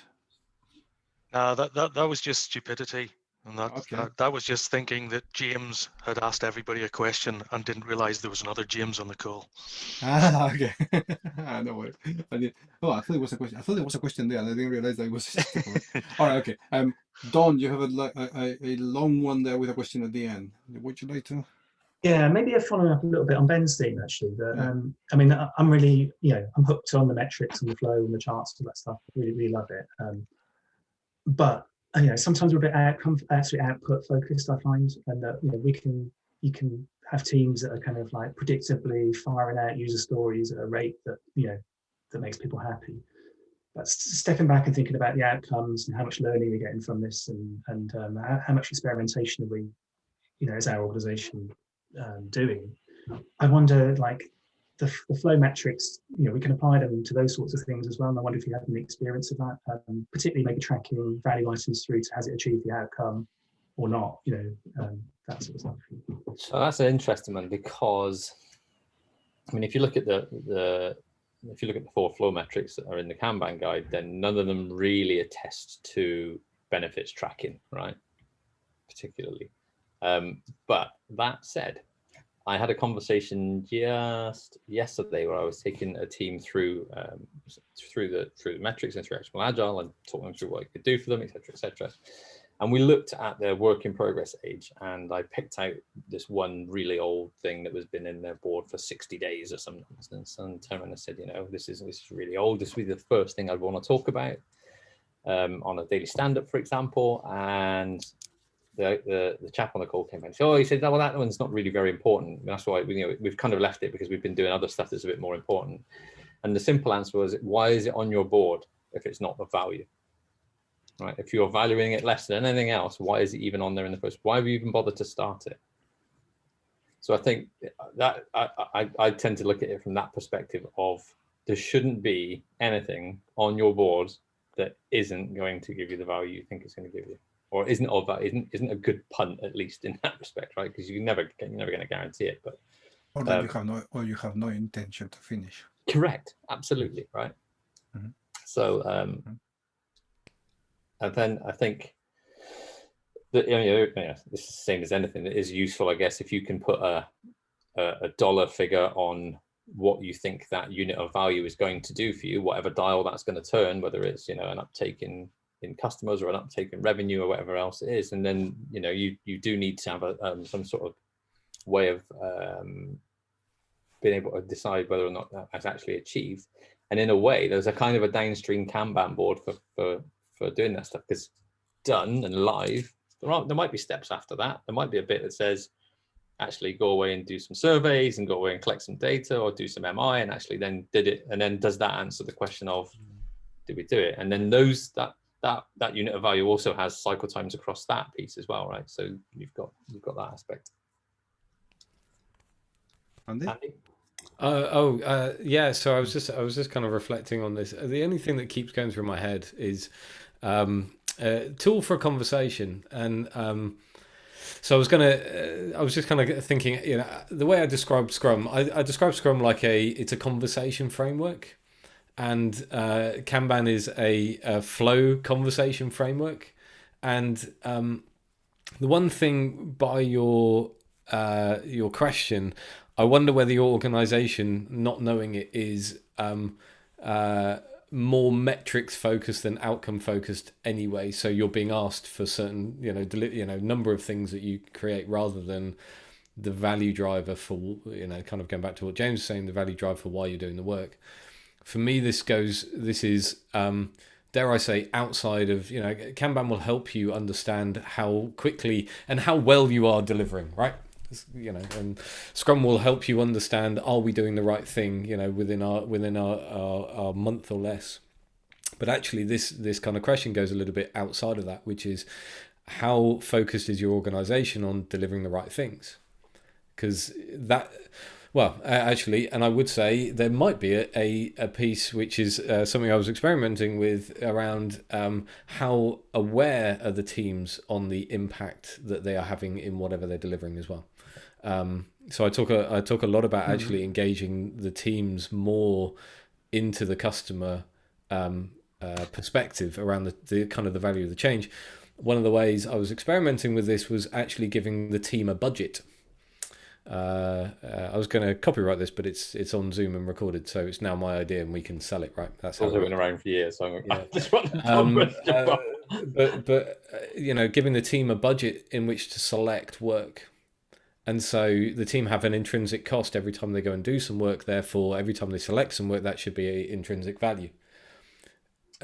No, that, that that was just stupidity. And that, Okay. that that was just thinking that James had asked everybody a question and didn't realize there was another James on the call. Ah, [laughs] okay. Ah, no worries. I did, oh, I thought it was a question. I thought there was a question there, and I didn't realize that it was. a comment. [laughs] all right. Okay. Um, Don, you have a, a, a, a long one there with a question at the end. Would you like to? Yeah, maybe a following up a little bit on Ben's theme actually. That Yeah. um, I mean, I- I'm really, you know, I'm hooked on the metrics and the flow and the charts and all that stuff. Really, really love it. Um, but uh, you know, sometimes we're a bit outcome, actually output focused. I find, and that you know, we can, you can have teams that are kind of like predictably firing out user stories at a rate that you know that makes people happy. But stepping back and thinking about the outcomes and how much learning we're getting from this, and and um, how, how much experimentation are we, you know, is our organisation um, doing. I wonder, like, the, the flow metrics, you know, we can apply them to those sorts of things as well. And I wonder if you had any experience of that, um, particularly maybe tracking value items through to has it achieved the outcome or not, you know, um, that sort of stuff. So that's an interesting one because, I mean, if you look at the the if you look at the four flow metrics that are in the Kanban guide, then none of them really attest to benefits tracking, right? Particularly. Um, but that said, I had a conversation just yesterday where I was taking a team through um, through the through the metrics ActionableAgile and talking them through what you could do for them, etc., etc. And we looked at their work in progress age, and I picked out this one really old thing that was been in their board for 60 days or some nonsense. And around and said, you know, this is this is really old. This would be the first thing I'd want to talk about um, on a daily stand-up, for example. And the, the the chap on the call came in and said, oh, he said, well, that one's not really very important. That's why we, you know, we've kind of left it because we've been doing other stuff that's a bit more important. And the simple answer was, why is it on your board if it's not of value? Right? If you're valuing it less than anything else, why is it even on there in the first? Why have you even bothered to start it? So I think that I, I, I tend to look at it from that perspective of there shouldn't be anything on your board that isn't going to give you the value you think it's going to give you or isn't of that isn't isn't a good punt at least in that respect right because you never you're never going to guarantee it but Or that Um, you have no, or you have no intention to finish. correct absolutely right Mhm. so um Mhm. and then i think that you know, you know, it's the same as anything it is useful i guess if you can put a a, a dollar figure on what you think that unit of value is going to do for you, whatever dial that's going to turn, whether it's you know an uptake in in customers or an uptake in revenue or whatever else it is, and then you know you you do need to have a, um, some sort of way of um, being able to decide whether or not that's actually achieved. And in a way, there's a kind of a downstream Kanban board for for for doing that stuff because done and live, there are there might be steps after that. There might be a bit that says actually go away and do some surveys and go away and collect some data or do some MI and actually then did it and then does that answer the question of did we do it and then those that that that unit of value also has cycle times across that piece as well right so you've got you've got that aspect Andy? Andy? Uh, oh, uh, yeah. So I was just I was just kind of reflecting on this. The only thing that keeps going through my head is um, a tool for a conversation, and um, so I was gonna uh, I was just kind of thinking, you know, the way I describe Scrum, I, I describe Scrum like a it's a conversation framework, and uh, Kanban is a, a flow conversation framework, and um, the one thing by your uh, your question I wonder whether your organization, not knowing it, is um, uh, more metrics focused than outcome focused anyway. So you're being asked for certain, you know, you know, number of things that you create rather than the value driver for, you know, kind of going back to what James was saying, the value driver for why you're doing the work. For me, this goes, this is, um, dare I say, outside of, you know, Kanban will help you understand how quickly and how well you are delivering, right? you know and scrum will help you understand are we doing the right thing you know within our within our, our, our month or less but actually this this kind of question goes a little bit outside of that which is how focused is your organization on delivering the right things because that well actually and i would say there might be a, a, a piece which is uh, something i was experimenting with around um, how aware are the teams on the impact that they are having in whatever they're delivering as well um, so I talk a, I talk a lot about actually mm-hmm. engaging the teams more into the customer um, uh, perspective around the, the kind of the value of the change. One of the ways I was experimenting with this was actually giving the team a budget. Uh, uh, I was going to copyright this, but it's it's on Zoom and recorded, so it's now my idea, and we can sell it. Right? That's also been around for years. So yeah. [laughs] um, uh, but but uh, you know, giving the team a budget in which to select work and so the team have an intrinsic cost every time they go and do some work. Therefore, every time they select some work, that should be a intrinsic value.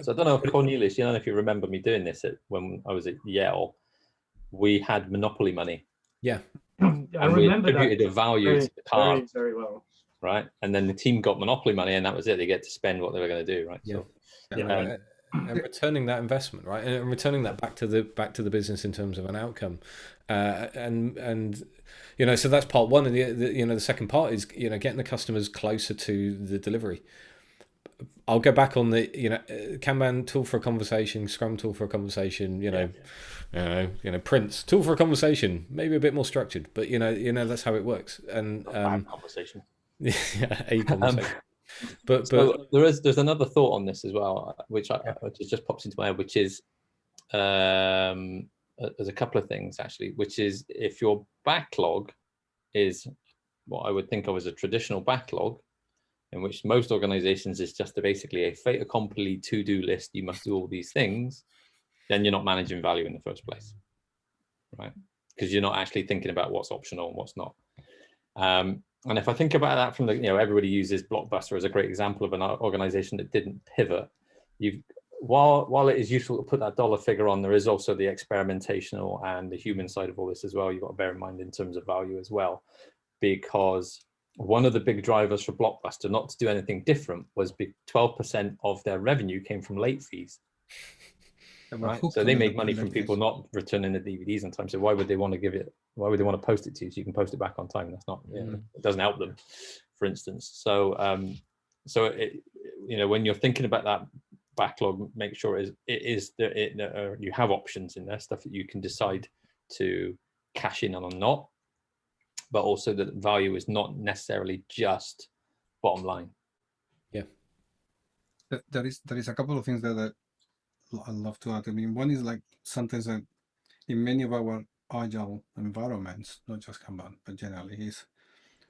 So I don't know if Cornelius, you know, if you remember me doing this at, when I was at Yale, we had monopoly money. Yeah. [clears throat] and I we attributed a value very, to the car. Very, very well. Right. And then the team got monopoly money and that was it. They get to spend what they were going to do. Right. Yeah. So, yeah. Um, and returning that investment right and returning that back to the back to the business in terms of an outcome uh, and and you know so that's part one and the, the, you know the second part is you know getting the customers closer to the delivery i'll go back on the you know uh, kanban tool for a conversation scrum tool for a conversation you know yeah. you know you know prince tool for a conversation maybe a bit more structured but you know you know that's how it works. And um conversation. [laughs] Yeah a [laughs] conversation. Um, but so there is there's another thought on this as well, which I, which just pops into my head, which is um, there's a couple of things actually, which is if your backlog is what I would think of as a traditional backlog, in which most organizations is just a, basically a fait accompli to-do list, you must do all these things, then you're not managing value in the first place, right? Because you're not actually thinking about what's optional and what's not. Um, and if I think about that from the, you know, everybody uses Blockbuster as a great example of an organization that didn't pivot. You've, while, while it is useful to put that dollar figure on, there is also the experimentational and the human side of all this as well. You've got to bear in mind in terms of value as well, because one of the big drivers for Blockbuster not to do anything different was 12% of their revenue came from late fees. Right. So they make money from people not returning the DVDs on time. So why would they want to give it? Why would they want to post it to you so you can post it back on time? That's not. You know, mm. it doesn't help them, for instance. So um, so it, you know when you're thinking about that backlog, make sure it is it is that it, uh, you have options in there, stuff that you can decide to cash in on or not, but also that value is not necessarily just bottom line. Yeah. There is there is a couple of things that, that I'd love to add. I mean, one is like sometimes that in many of our agile environments, not just Kanban, but generally, is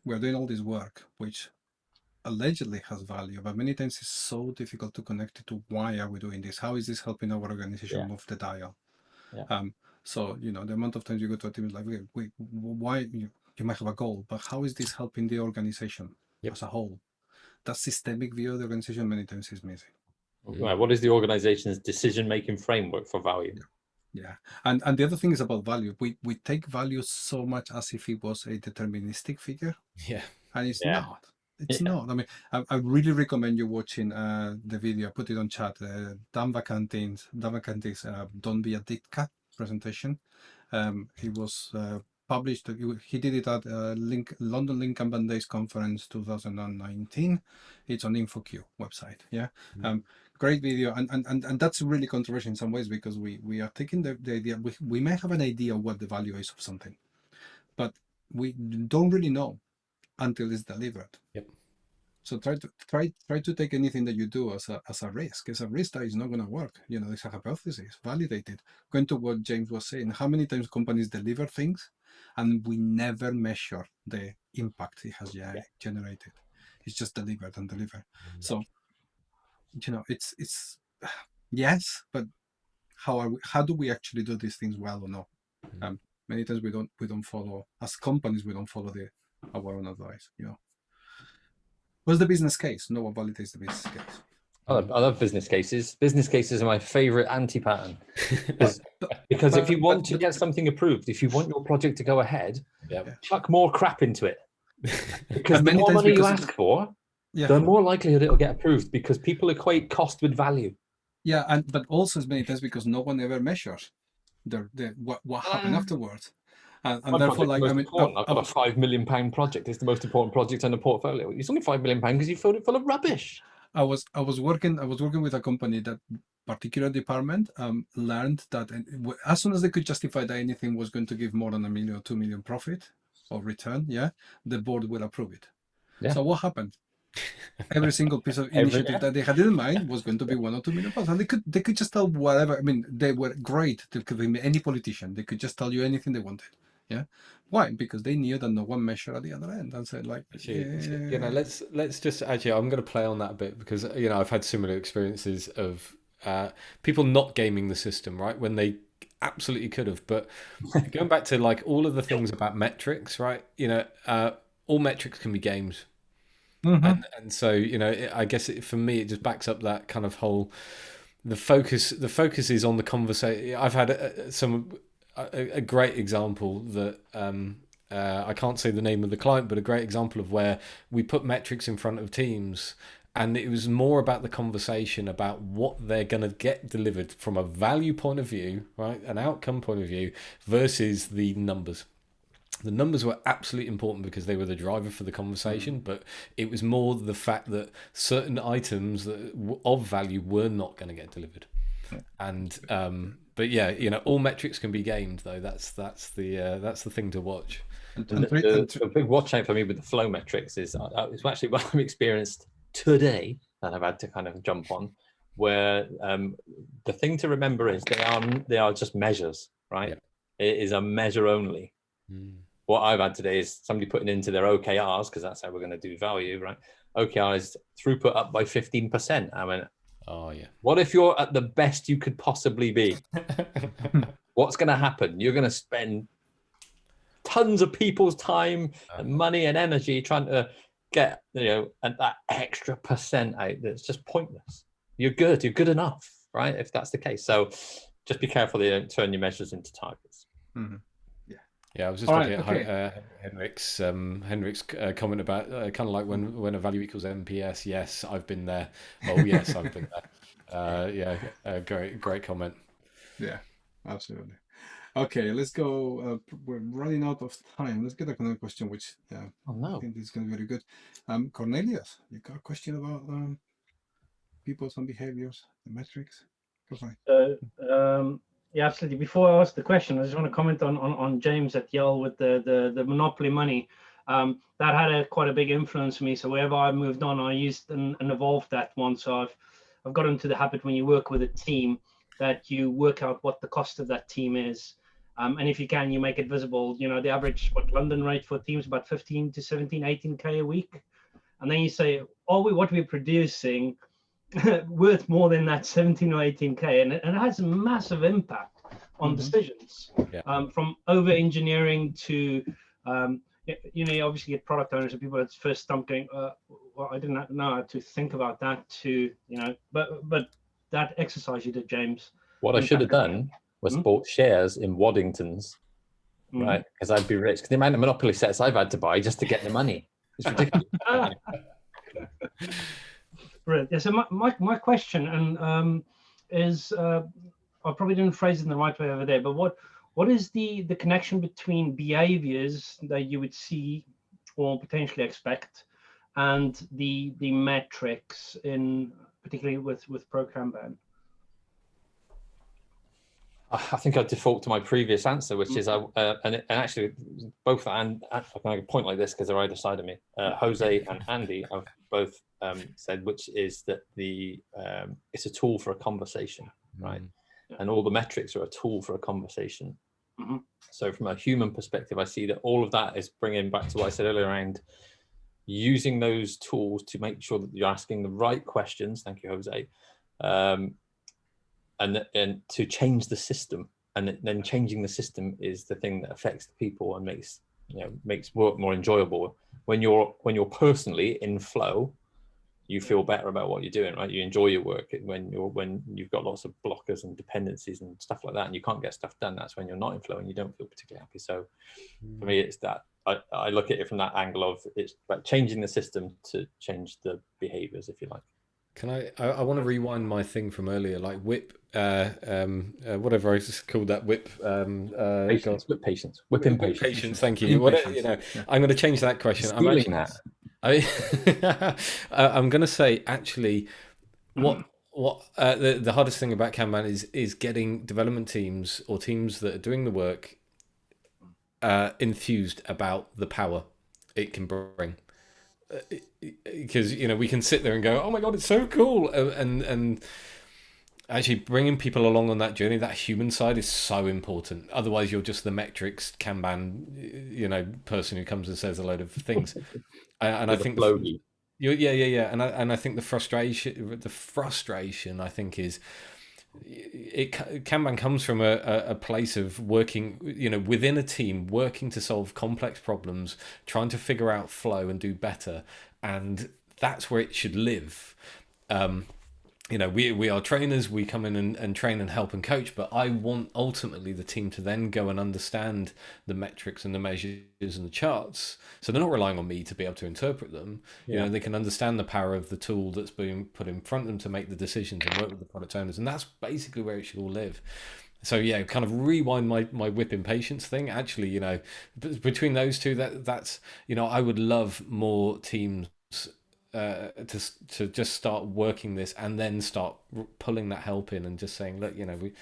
we're doing all this work, which allegedly has value, but many times it's so difficult to connect it to why are we doing this? How is this helping our organization Yeah. move the dial? Yeah. Um, so you know, the amount of times you go to a team is like, wait, wait, why you, you might have a goal, but how is this helping the organization Yep. as a whole? That systemic view of the organization many times is missing. Right, what is the organization's decision-making framework for value? Yeah, and and the other thing is about value. We we take value so much as if it was a deterministic figure, Yeah. and it's Yeah. not. It's Yeah. not. I mean, I, I really recommend you watching uh, the video. I put it on chat. Uh, Dan Vacanti's Dan Vacanti's uh, "Don't Be a Ditka" presentation. Um, he was uh, published. He, did it at uh, Link, London Lean Kanban Days Conference 2019. It's on InfoQ website. Yeah. Mhm. Um, great video and, and and and that's really controversial in some ways because we we are taking the, the idea we, we may have an idea of what the value is of something but we don't really know until it's delivered. Yep. so try to try try to take anything that you do as a as a risk. As a risk that is not going to work. You know it's a hypothesis validated. Going to what james was saying how many times companies deliver things and we never measure the impact it has ge- generated. It's just delivered and delivered. Mm-hmm. So you know it's it's [sighs] yes but how are we how do we actually do these things well or not Mhm. um many times we don't we don't follow as companies we don't follow the our own advice you know what's the business case no one validates the business case I love, I love business cases. Business cases are my favorite anti-pattern. [laughs] Because- Because if you want but- to get something approved, if you want your project to go ahead, Yep. chuck more crap into it. [laughs] Because the more money you ask for, yeah the more likelihood it'll get approved because people equate cost with value. yeah and but also as many times because no one ever measures the, the what, what happened Ah. afterwards and, and therefore like i most mean important. I- I've got a five million pound project. It's the most important project on the portfolio. It's only five million pound because you filled it full of rubbish. I was I was working I was working with a company that particular department um, learned that as soon as they could justify that anything was going to give more than a million or two million profit or return, yeah, the board will approve it. Yeah. So what happened? Every single piece of [laughs] Every- initiative that they had in mind was going to be one or two million pounds, and they could they could just tell whatever. I mean, they were great. They could be any politician. They could just tell you anything they wanted. Yeah, why? Because they knew that no one measured at the other end and said like, Actually, so, you know, let's let's just actually, I'm going to play on that a bit because you know I've had similar experiences of uh, people not gaming the system, right? When they absolutely could have, but [laughs] going back to like all of the things about metrics, right? You know, uh, all metrics can be gamed, Mhm. and and so you know, it, I guess it, for me, it just backs up that kind of whole the focus. The focus is on the conversation. I've had uh, some a, a great example that um, uh, I can't say the name of the client, but a great example of where we put metrics in front of teams. And it was more about the conversation about what they're going to get delivered from a value point of view, right? An outcome point of view versus the numbers. The numbers were absolutely important because they were the driver for the conversation, but it was more the fact that certain items that of value were not going to get delivered. And um, but yeah, you know, all metrics can be gamed though. That's that's the uh, that's the thing to watch. And- And and the, the, the big watch out for me with the flow metrics is uh, uh, it's actually what [laughs] I've experienced today that I've had to kind of jump on. Where um, the thing to remember is they are they are just measures, right? Yeah. It is a measure only. What I've had today is somebody putting into their OKRs because that's how we're going to do value, right? OKRs throughput up by fifteen percent. I mean, Oh yeah. what if you're at the best you could possibly be? [laughs] What's going to happen? You're going to spend tons of people's time and money and energy trying to get you know and that extra percent out that's just pointless you're good you're good enough right if that's the case so just be careful that you don't turn your measures into targets Mhm. Yeah, I was just All looking right, at Hi- uh, Henrik's um, Henrik's uh, comment about uh, kind of like when when a value equals NPS. Yes, I've been there. Oh yes, I've been there. [laughs] Uh, yeah, uh, great great comment. Yeah, absolutely. Okay, let's go. Uh, we're running out of time. Let's get another question, which uh, oh I think is going to be very good. Um, Cornelius, you got a question about um, people's and behaviors, the metrics? Go for. So, um, yeah, absolutely. Before I ask the question, I just want to comment on on, on James at Yale with the the, the monopoly money. Um, that had a quite a big influence on me. So wherever I moved on, I used and, and evolved that one. So I've I've got into the habit when you work with a team that you work out what the cost of that team is. Um, and if you can, you make it visible. You know, the average what London rate for teams about 15 to 17, 18k a week, and then you say, "Are we what we're producing [laughs] worth more than that 17 or 18k?" And it, and it has a massive impact on Mhm. decisions, Yeah. um, from over engineering to um, you know, you obviously get product owners and people that's first stump going, uh, well, I didn't know how to think about that to, you know, but but that exercise you did, James. What I should have done was Hmm? bought shares in Waddingtons, Mm. right? Because I'd be rich. Because the amount of monopoly sets I've had to buy just to get the money. It's [laughs] ridiculous. [laughs] Brilliant. Yeah, so my, my, my question and um, is uh, I probably didn't phrase it in the right way over there, but what what is the the connection between behaviors that you would see or potentially expect and the the metrics in particularly with with pro Kanban? I I think I'd default to my previous answer, which is I Mm-hmm. uh, and, and actually both and I can make a point like this because they're either side of me. Uh, Jose and Andy have both um, said, which is that the um, it's a tool for a conversation, right? Yeah. And all the metrics are a tool for a conversation. Mhm. So from a human perspective, I see that all of that is bringing back to what I said earlier around using those tools to make sure that you're asking the right questions. Thank you, Jose. Um, and and to change the system. And then changing the system is the thing that affects the people and makes you know makes work more enjoyable. When you're when you're personally in flow you feel better about what you're doing right? You enjoy your work. When you're when you've got lots of blockers and dependencies and stuff like that and you can't get stuff done that's when you're not in flow and you don't feel particularly happy. So for me mm. it's that. I, I look at it from that angle of it's about changing the system to change the behaviors if you like. Can I? I, I want to rewind my thing from earlier, like WIP, uh, um, uh, whatever I just called that WIP. Um, uh, patience with patience WIP WIP impatience patience. Thank you. What, you know, I'm going to change that question. I'm actually, that. [laughs] I, uh, I'm going to say actually, what what uh, the the hardest thing about Kanban is is getting development teams or teams that are doing the work uh, enthused about the power it can bring. Because you know we can sit there and go, oh my god, it's so cool, uh, and and actually bringing people along on that journey, that human side is so important. Otherwise, you're just the metrics Kanban, you know, person who comes and says a load of things. [laughs] and I think the, you- yeah, yeah, yeah, and I and I think the frustration, the frustration, I think is it Kanban comes from a, a, a place of working, you know, within a team, working to solve complex problems, trying to figure out flow and do better, and that's where it should live. Um, you know, we we are trainers. We come in and, and train and help and coach, but I want ultimately the team to then go and understand the metrics and the measures and the charts. So they're not relying on me to be able to interpret them. You know, they can understand the power of the tool that's being put in front of them to make the decisions and work with the product owners, and that's basically where it should all live. So yeah, kind of rewind my my WIP impatience thing. Actually, you know, between those two, that that's you know, I would love more teams uh, to to just start working this and then start r- pulling that help in and just saying, look, you know, we.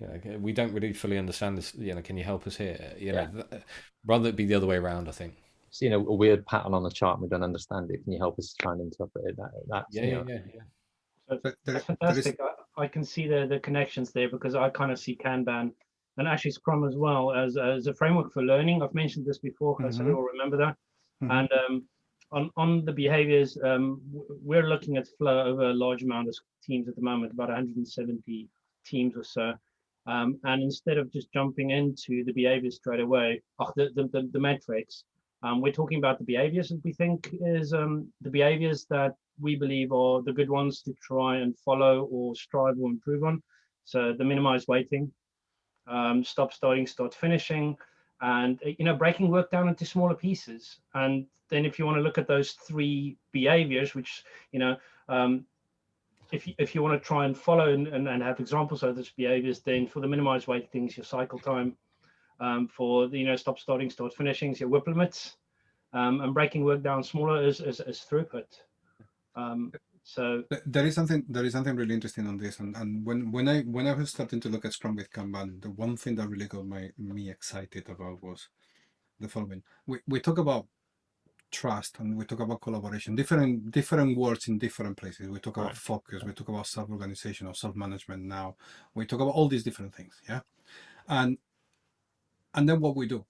You know, we don't really fully understand this. You know, can you help us here? You know, th- rather it be the other way around. I think. seeing a, a weird pattern on the chart and we don't understand it. Can you help us try and interpret it? That, that's, Yeah, you yeah, know, yeah, yeah. So There- there- That's fantastic. I, I can see the, the connections there because I kind of see Kanban and actually Scrum as well as, as a framework for learning. I've mentioned this before, so we Mhm. all remember that. Mhm. And um, on, on the behaviors, um, we're looking at flow over a large amount of teams at the moment, about 170 teams or so. Um, and instead of just jumping into the behaviors straight away, oh, the, the, the, the metrics, um, we're talking about the behaviors that we think is um, the behaviors that we believe are the good ones to try and follow or strive or improve on. So the minimized waiting, um, stop starting, start finishing, and uh, you know breaking work down into smaller pieces. And then if you want to look at those three behaviors, which you know, um, if you, if you want to try and follow and, and, and have examples of those behaviors, then for the minimized wait things, your cycle time, um, for the you know stop starting, start finishing, your WIP limits, um, and breaking work down smaller is is, is throughput. So There is something there is something really interesting on this, and, and when when I when I was starting to look at Scrum with Kanban, the one thing that really got my me excited about was the following: we we talk about trust and we talk about collaboration, different different words in different places. We talk about Right. focus, we talk about self organization or self management. Now we talk about all these different things, yeah, and and then what we do.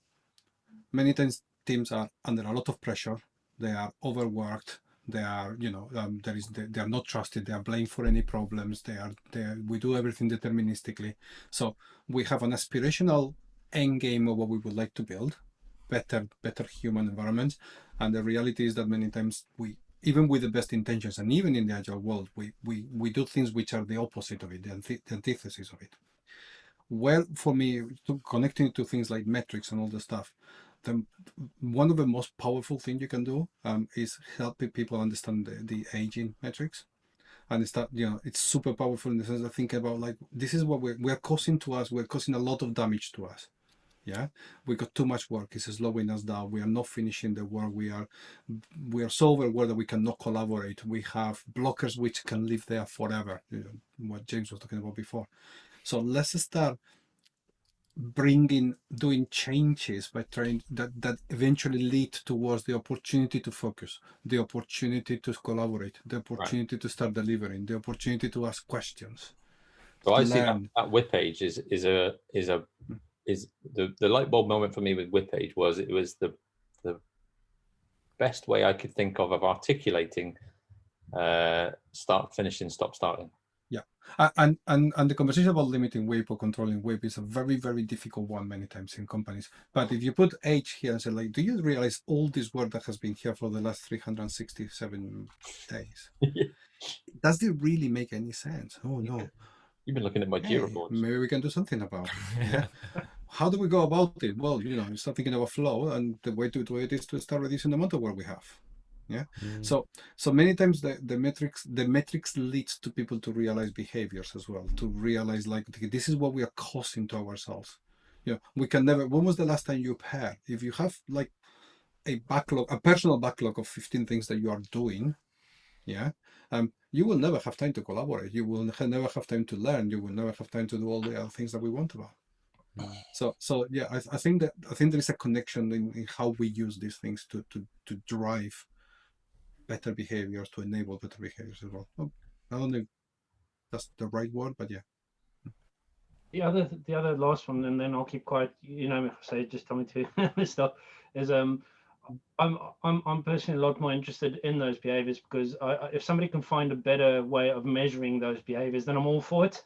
Many times teams are under a lot of pressure. They are overworked. They are, you know, um, there is they, they are not trusted. They are blamed for any problems. They are, they are, we do everything deterministically. So we have an aspirational end game of what we would like to build, better, better human environments. And the reality is that many times we, even with the best intentions, and even in the agile world, we we we do things which are the opposite of it, the, the antithesis of it. Well, for me, to connecting to things like metrics and all the stuff, the one of the most powerful things you can do um, is helping people understand the, the aging metrics and it's that you know it's super powerful in the sense of thinking about like this is what we're, we're causing to us we're causing a lot of damage to us. Yeah? We got too much work. It's slowing us down. We are not finishing the work. We are we are so overwhelmed that we cannot collaborate. We have blockers which can live there forever. You know, what james was talking about before. So let's start bringing doing changes by trying that that eventually lead towards the opportunity to focus the opportunity to collaborate the opportunity right. to start delivering the opportunity to ask questions. So i see that, that WIP age is is a is a is the the light bulb moment for me with WIP age was it was the the best way i could think of of articulating uh start finishing stop starting and, and, and the conversation about limiting WIP or controlling WIP is a very, very difficult one many times in companies. But if you put age here and say, like, do you realize all this work that has been here for the last 367 days? [laughs] Does it really make any sense? Oh, no. You've been looking at my hey, gear reports. Maybe we can do something about it. [laughs] yeah. How do we go about it? Well, you know, you start thinking about flow, and the way to do it is to start reducing the amount of work we have yeah? Mm. so so many times the the metrics the metrics leads to people to realize behaviors as well to realize like this is what we are causing to ourselves. Yeah we can never when was the last time you had if you have like a backlog a personal backlog of 15 things that you are doing yeah um you will never have time to collaborate. You will never have time to learn. You will never have time to do all the other things that we want about. Mm. so so yeah I, I think that i think there is a connection in, in how we use these things to to to drive better behaviors to enable better behaviors as well. well I don't know that's the right word, but yeah. The other, the other last one, and then I'll keep quiet. You know, if I say just tell me to [laughs] stop. Is um, I'm I'm I'm personally a lot more interested in those behaviors because I, if somebody can find a better way of measuring those behaviors, then I'm all for it.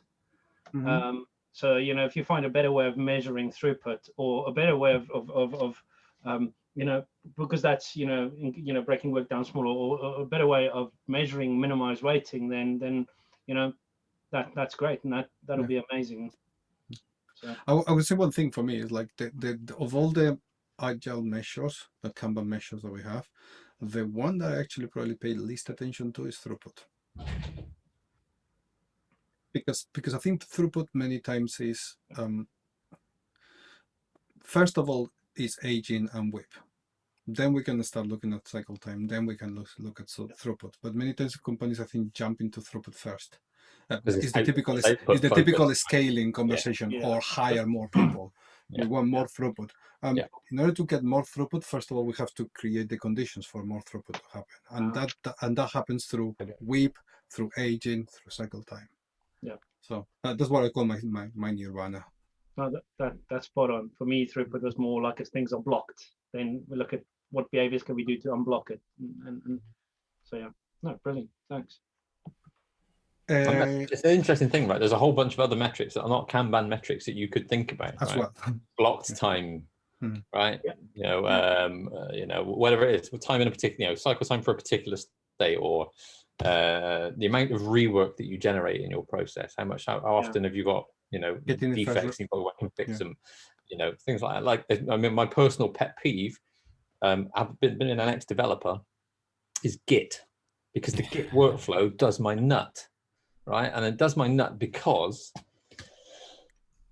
Mm -hmm. Um, so you know, if you find a better way of measuring throughput or a better way of of of, of um, you know, because that's, you know, in, you know, breaking work down smaller or, or, a better way of measuring minimized waiting, then, then, you know, that that's great. And that, that'll yeah. be amazing. So. I, I, would say one thing for me is like the, the, the, of all the agile measures, the Kanban measures that we have, the one that I actually probably pay least attention to is throughput. Because, because I think throughput many times is, um, first of all, is aging and WIP then we can start looking at cycle time. Then we can look, look at so throughput. But many times companies, I think, jump into throughput first. Uh, it's, the typical, it's the typical scaling conversation yeah, yeah. or hire more people. Yeah. We want more throughput. Um, in order to get more throughput, first of all, we have to create the conditions for more throughput to happen, and uh, that and that happens through WIP, through aging, through cycle time. Yeah. So uh, that's what I call my my, my nirvana. No, that, that that's spot on. For me, throughput was more like as things are blocked. Then we look at what behaviors can we do to unblock it? And, and so yeah, no, brilliant. Thanks. Uh, it's an interesting thing, right? There's a whole bunch of other metrics that are not Kanban metrics that you could think about. As right? well. [laughs] Blocked time, hmm. right? Yeah. You know, um, uh, you know, whatever it is, time in a particular, you know, cycle time for a particular state, or uh, the amount of rework that you generate in your process. How much? How, how often yeah. have you got? You know, Getting defects. You've got to can fix yeah. them. You know, things like that. Like, I mean, my personal pet peeve um, I've been, been an ex-developer, is Git, because the Git workflow does my nut, right? And it does my nut because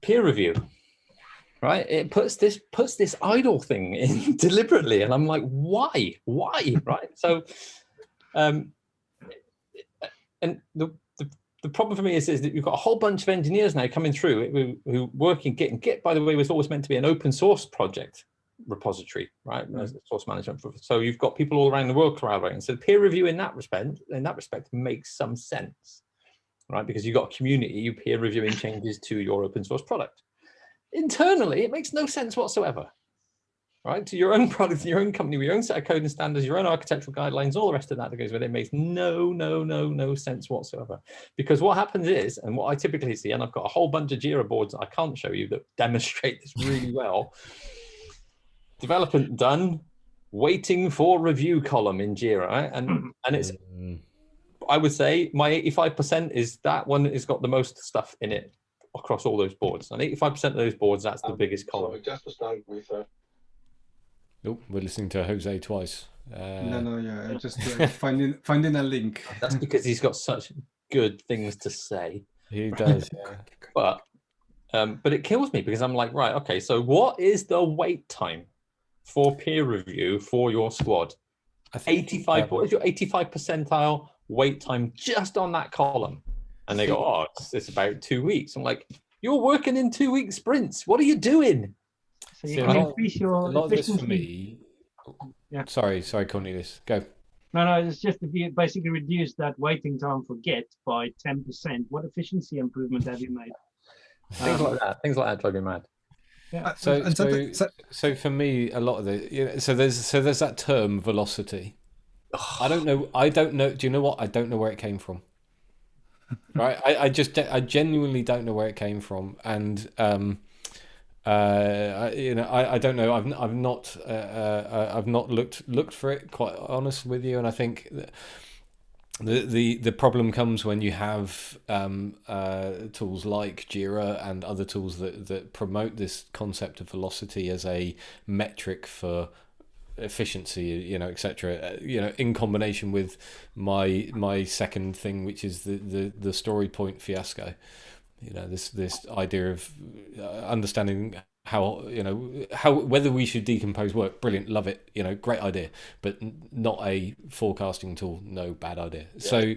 peer review, right? It puts this puts this idle thing [laughs] in deliberately, and I'm like, why, why, right? So, um, and the, the the problem for me is, is that you've got a whole bunch of engineers now coming through who, who work in Git. And Git, by the way, was always meant to be an open source project repository, right? Mm. As source management. So you've got people all around the world collaborating. So peer review in that respect, in that respect, makes some sense, right? Because you've got a community, you peer reviewing changes to your open source product. internally, it makes no sense whatsoever. Right to your own [laughs] product, your own company, with your own set of code and standards, your own architectural guidelines, all the rest of that that goes with it makes no, no, no, no sense whatsoever. Because what happens is, and what I typically see, and I've got a whole bunch of Jira boards I can't show you that [laughs] demonstrate this really well. Development done, waiting for review column in Jira, right? and and it's Mm. I would say my 85% is that one has got the most stuff in it across all those boards. And 85% of those boards, that's the biggest column. just to start with, uh, Oh, we're listening to Jose twice. Uh, no, no, yeah, I'm just uh, [laughs] finding finding a link. That's because he's got such good things to say. He does. yeah. But um, but it kills me because I'm like, right, okay, so what is the wait time for peer review for your squad? I think, 85, um, what is your 85 percentile wait time just on that column? And they go, oh, it's, it's about two weeks. I'm like, you're working in two week sprints. What are you doing? So you can increase a your lot of this for me. Yeah. Sorry, sorry, Cornelius. Go. No, no, it's just if you basically reduce that waiting time for get by 10%, what efficiency improvement have you made? Things Um, like that. Things like that drive me mad. Uh, So, and so, something- so- so for me, a lot of the you know, so there's so there's that term velocity. I don't know. I don't know. Do you know what? I don't know where it came from. [laughs] right. I, I just I genuinely don't know where it came from, and um, uh, I, you know, I, I don't know. I've n- I've not uh, uh, I've not looked looked for it. Quite honest with you, and I think. that the, the the problem comes when you have um, uh, tools like Jira and other tools that, that promote this concept of velocity as a metric for efficiency, you know, etc. You know, in combination with my my second thing, which is the the, the story point fiasco. You know, this this idea of uh, understanding how you know how whether we should decompose work. Brilliant, love it. You know, great idea, but not a forecasting tool. No, bad idea. So,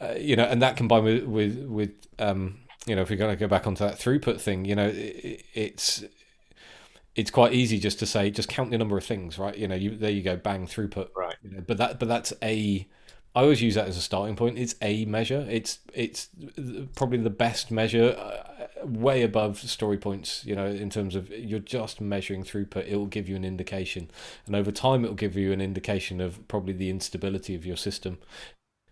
uh, you know, and that combined with with with um, you know, if we're going to go back onto that throughput thing, you know, it, it's it's quite easy just to say just count the number of things, right? You know, you there you go, bang throughput. Right. You know, but that but that's a I always use that as a starting point. It's a measure. It's it's probably the best measure, uh, way above story points. You know, in terms of you're just measuring throughput. It will give you an indication, and over time, it will give you an indication of probably the instability of your system.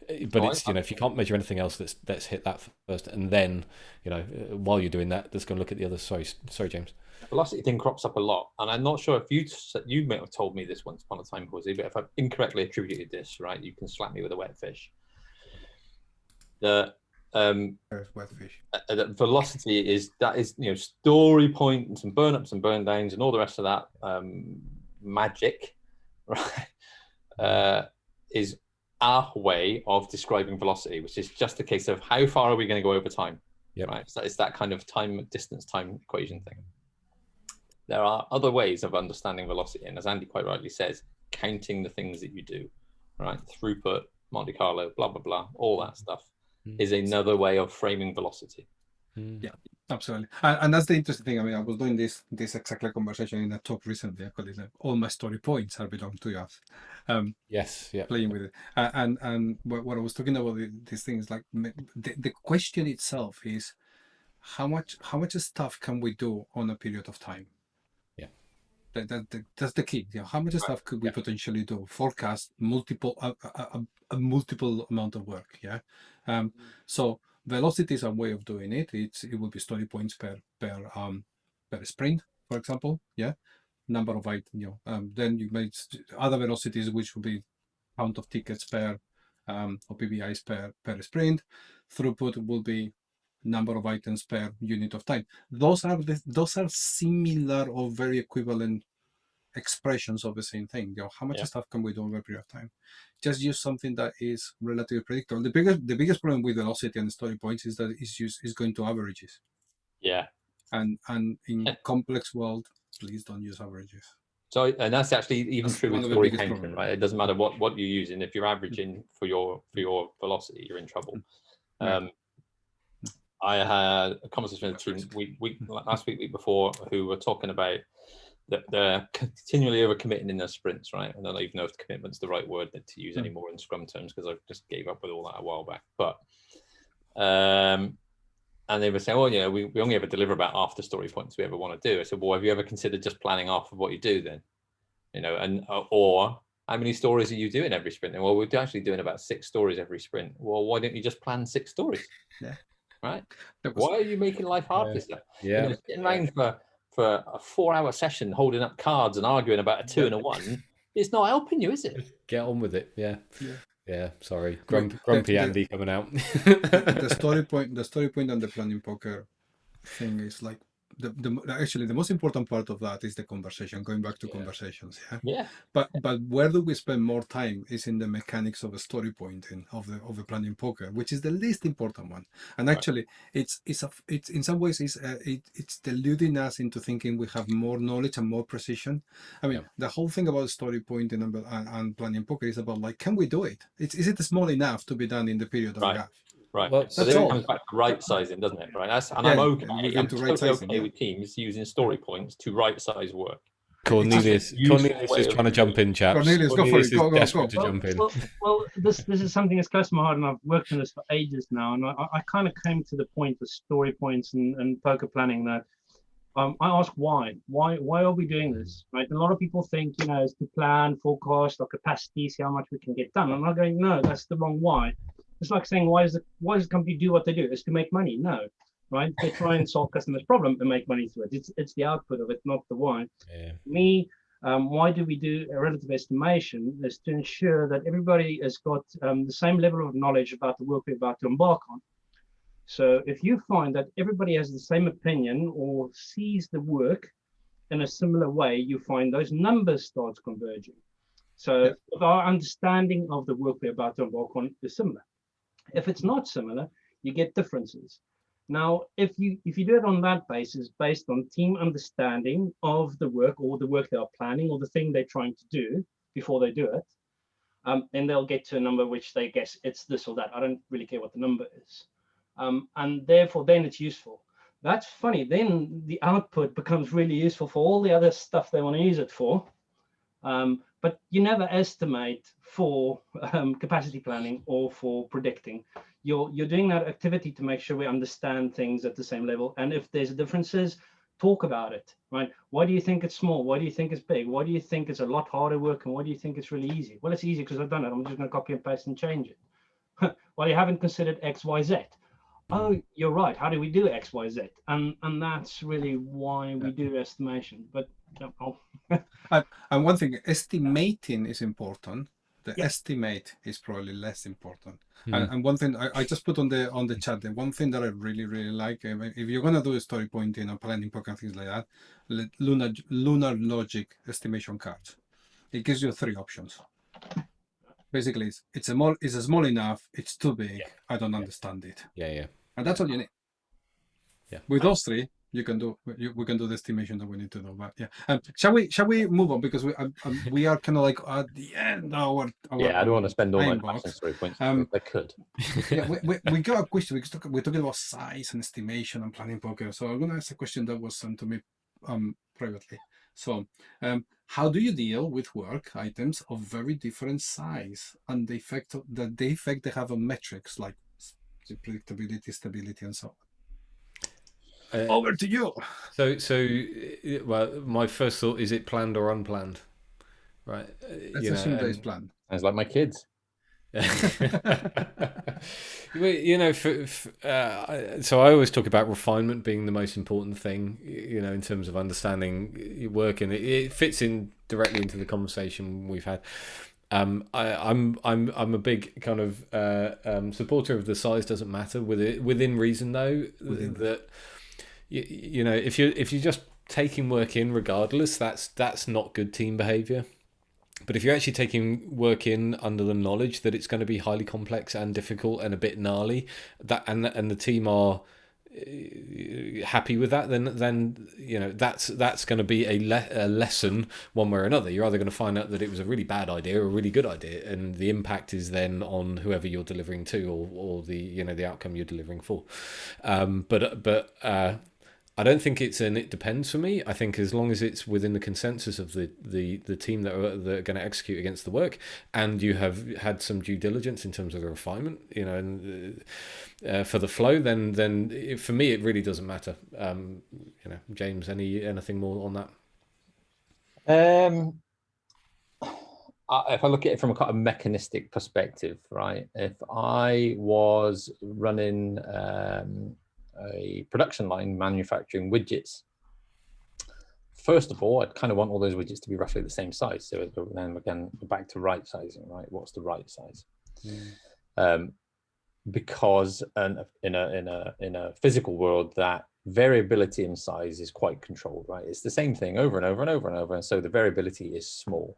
Uh, But Oh, it's you know if you can't measure anything else, let's let's hit that first, and then you know uh, while you're doing that, let's go and look at the other. Sorry, sorry, James. velocity thing crops up a lot, and I'm not sure if you you may have told me this once upon a time, Jose, but if I've incorrectly attributed this, right, you can slap me with a wet fish. The um, There's uh, velocity is that is you know story points and burn ups and burn downs and all the rest of that um, magic, [laughs] right? Uh, is our way of describing velocity, which is just a case of how far are we going to go over time. Yep. Right. So it's that kind of time distance time equation thing. There are other ways of understanding velocity, and as Andy quite rightly says, counting the things that you do, right? Throughput, Monte Carlo, blah blah blah, all that stuff. Is another way of framing velocity. Mm. Yeah. Absolutely, and, and that's the interesting thing. I mean, I was doing this this exactly conversation in a talk recently. Actually, like, all my story points are belong to us. Um, Yes. Yeah. playing with it, uh, and and what, what I was talking about these things like the, the question itself is how much how much stuff can we do on a period of time? Yeah. That, that, that- that's the key. You know, how much stuff could we Yeah. potentially do? Forecast multiple a, a, a, a multiple amount of work. Yeah. Um, so velocity is a way of doing it. It's it will be story points per per um per sprint, for example. Yeah, number of items. You know, um, then you make other velocities, which will be count of tickets per um, or PBIs per per sprint. Throughput will be number of items per unit of time. Those are the, those are similar or very equivalent expressions of the same thing. You know, how much Yeah. stuff can we do over a period of time? Just use something that is relatively predictable. The biggest the biggest problem with velocity and story points is that it's used is going to averages. Yeah. And and in Yeah. complex world, please don't use averages. So, and that's actually even That's true with the story biggest counting, problems. right? It doesn't matter what what you're using. If you're averaging mm-hmm. for your for your velocity, you're in trouble. Mm-hmm. Right. Um, I had a conversation with a team week, week mm-hmm. last week, week before, who were talking about they're continually overcommitting in their sprints, right? And I don't even know if commitment's the right word to use anymore in Scrum terms because I just gave up with all that a while back. But um, and they were saying, well, you know, we, we only ever deliver about half the story points we ever want to do. I said, well, have you ever considered just planning off of what you do then? You know, and uh, or how many stories are you doing every sprint? And well, we're actually doing about six stories every sprint. Well, why don't you just plan six stories? Yeah. Right. Was- Why are you making life hard Yeah. for yourself? You Yeah. know, sitting around for for a four-hour session holding up cards and arguing about a two and a one, it's not helping you, is it? Get on with it. Yeah. Yeah. Yeah. Sorry. Grump, the- grumpy the- Andy coming out. the story point the story point point on the planning poker thing is like the, the actually the most important part of that is the conversation going back to Yeah. conversations yeah Yeah. but but where do we spend more time is in the mechanics of the story pointing of the of the planning poker which is the least important one and Right. actually it's it's a, it's in some ways it's uh, it, it's deluding us into thinking we have more knowledge and more precision i mean Yeah. the whole thing about story pointing and, and, and planning poker is about like can we do it it's is it small enough to be done in the period that Right. Right. Well, so that's then all. it comes back to right sizing, doesn't it? Right. That's, and Yeah, I'm okay. we I'm to totally right sizing, okay yeah. with teams using story points to right size work. Cornelius, Cornelius is trying to jump in, chaps. Cornelius, go for it. is Go, go, desperate go. to jump in. Well, well, this this is something that's close to my heart, and I've worked on this for ages now. And I, I kind of came to the point with story points and, and poker planning that um, I ask why, why, why are we doing this? Right? A lot of people think, you know, it's to plan, forecast, or capacity, see how much we can get done. And I'm going, no, that's the wrong why. It's like saying, why does the why does the company do what they do? It's to make money. No, right? They try and solve customers' problem and make money through it. It's it's the output of it, not the why Yeah. me, um, why do we do a relative estimation is to ensure that everybody has got um, the same level of knowledge about the work we're about to embark on. So if you find that everybody has the same opinion or sees the work in a similar way, you find those numbers starts converging. So Yeah. our understanding of the work we're about to embark on is similar. If it's not similar, you get differences. Now, if you if you do it on that basis, based on team understanding of the work or the work they are planning or the thing they're trying to do before they do it, um, then they'll get to a number which they guess it's this or that. I don't really care what the number is, um, and therefore then it's useful. That's funny. Then the output becomes really useful for all the other stuff they want to use it for. Um, but you never estimate for um, capacity planning or for predicting. You're you're doing that activity to make sure we understand things at the same level and if there's differences talk about it right? Why do you think it's small? Why do you think it's big? Why do you think it's a lot harder work and why do you think it's really easy? Well it's easy because i've done it. I'm just going to copy and paste and change it. [laughs] Well you haven't considered x y z Mm. oh you're right how do we do x y z and and that's really why we do estimation but yeah, oh, [laughs] And one thing, estimating is important. The Yeah. estimate is probably less important. Hmm. And, and one thing I, I just put on the on the hmm. chat, the one thing that I really really like, if you're gonna do a story pointing or planning poker and things like that, lunar Lunar Logic estimation cards. It gives you three options. Basically, it's it's a small it's a small enough. It's too big. I don't understand it, Yeah, yeah. And that's all you need. Yeah. With those three, you can do you, we can do the estimation that we need to do. But yeah, um, shall we shall we move on because we um, um, we are kind of like at the end. of Our, our Yeah, I don't want to spend all my time time on box. story points. Um, I could. [laughs] yeah, we, we, we got a question. We talk, we're talking about size and estimation and planning poker. So I'm going to ask a question that was sent to me um, privately. So, um, how do you deal with work items of very different size and the effect of, the, the effect they have on metrics like predictability, stability, and so on? Uh, Over to you. So, so, uh, well, my first thought is it planned or unplanned, right? Uh, Let's you know, assume that is and- planned. Sounds like my kids. [laughs] You know, for, for, uh, so I always talk about refinement being the most important thing, you know, in terms of understanding your work, and it, it fits in directly into the conversation we've had. Um, I, I'm I'm I'm a big kind of uh, um, supporter of the size doesn't matter with it within reason though Within that you, you know if you if you're just taking work in regardless that's that's not good team behavior. But if you're actually taking work in under the knowledge that it's going to be highly complex and difficult and a bit gnarly, that and and the team are happy with that, then then you know that's that's going to be a, le- a lesson one way or another. You're either going to find out that it was a really bad idea or a really good idea, and the impact is then on whoever you're delivering to or or the you know the outcome you're delivering for. Um, but but uh, I don't think it's an it depends for me. I think as long as it's within the consensus of the the, the team that are, that are going to execute against the work, and you have had some due diligence in terms of the refinement, you know, and uh, for the flow, then then it, for me it really doesn't matter. Um, you know, James, any anything more on that? Um, if I look at it from a kind of mechanistic perspective, right? If I was running um, a production line manufacturing widgets, first of all, I'd kind of want all those widgets to be roughly the same size. So then again, back to right sizing, right? What's the right size? Mm. Um, because in a in a in a physical world, that variability in size is quite controlled, right? It's the same thing over and over and over and over, and so the variability is small.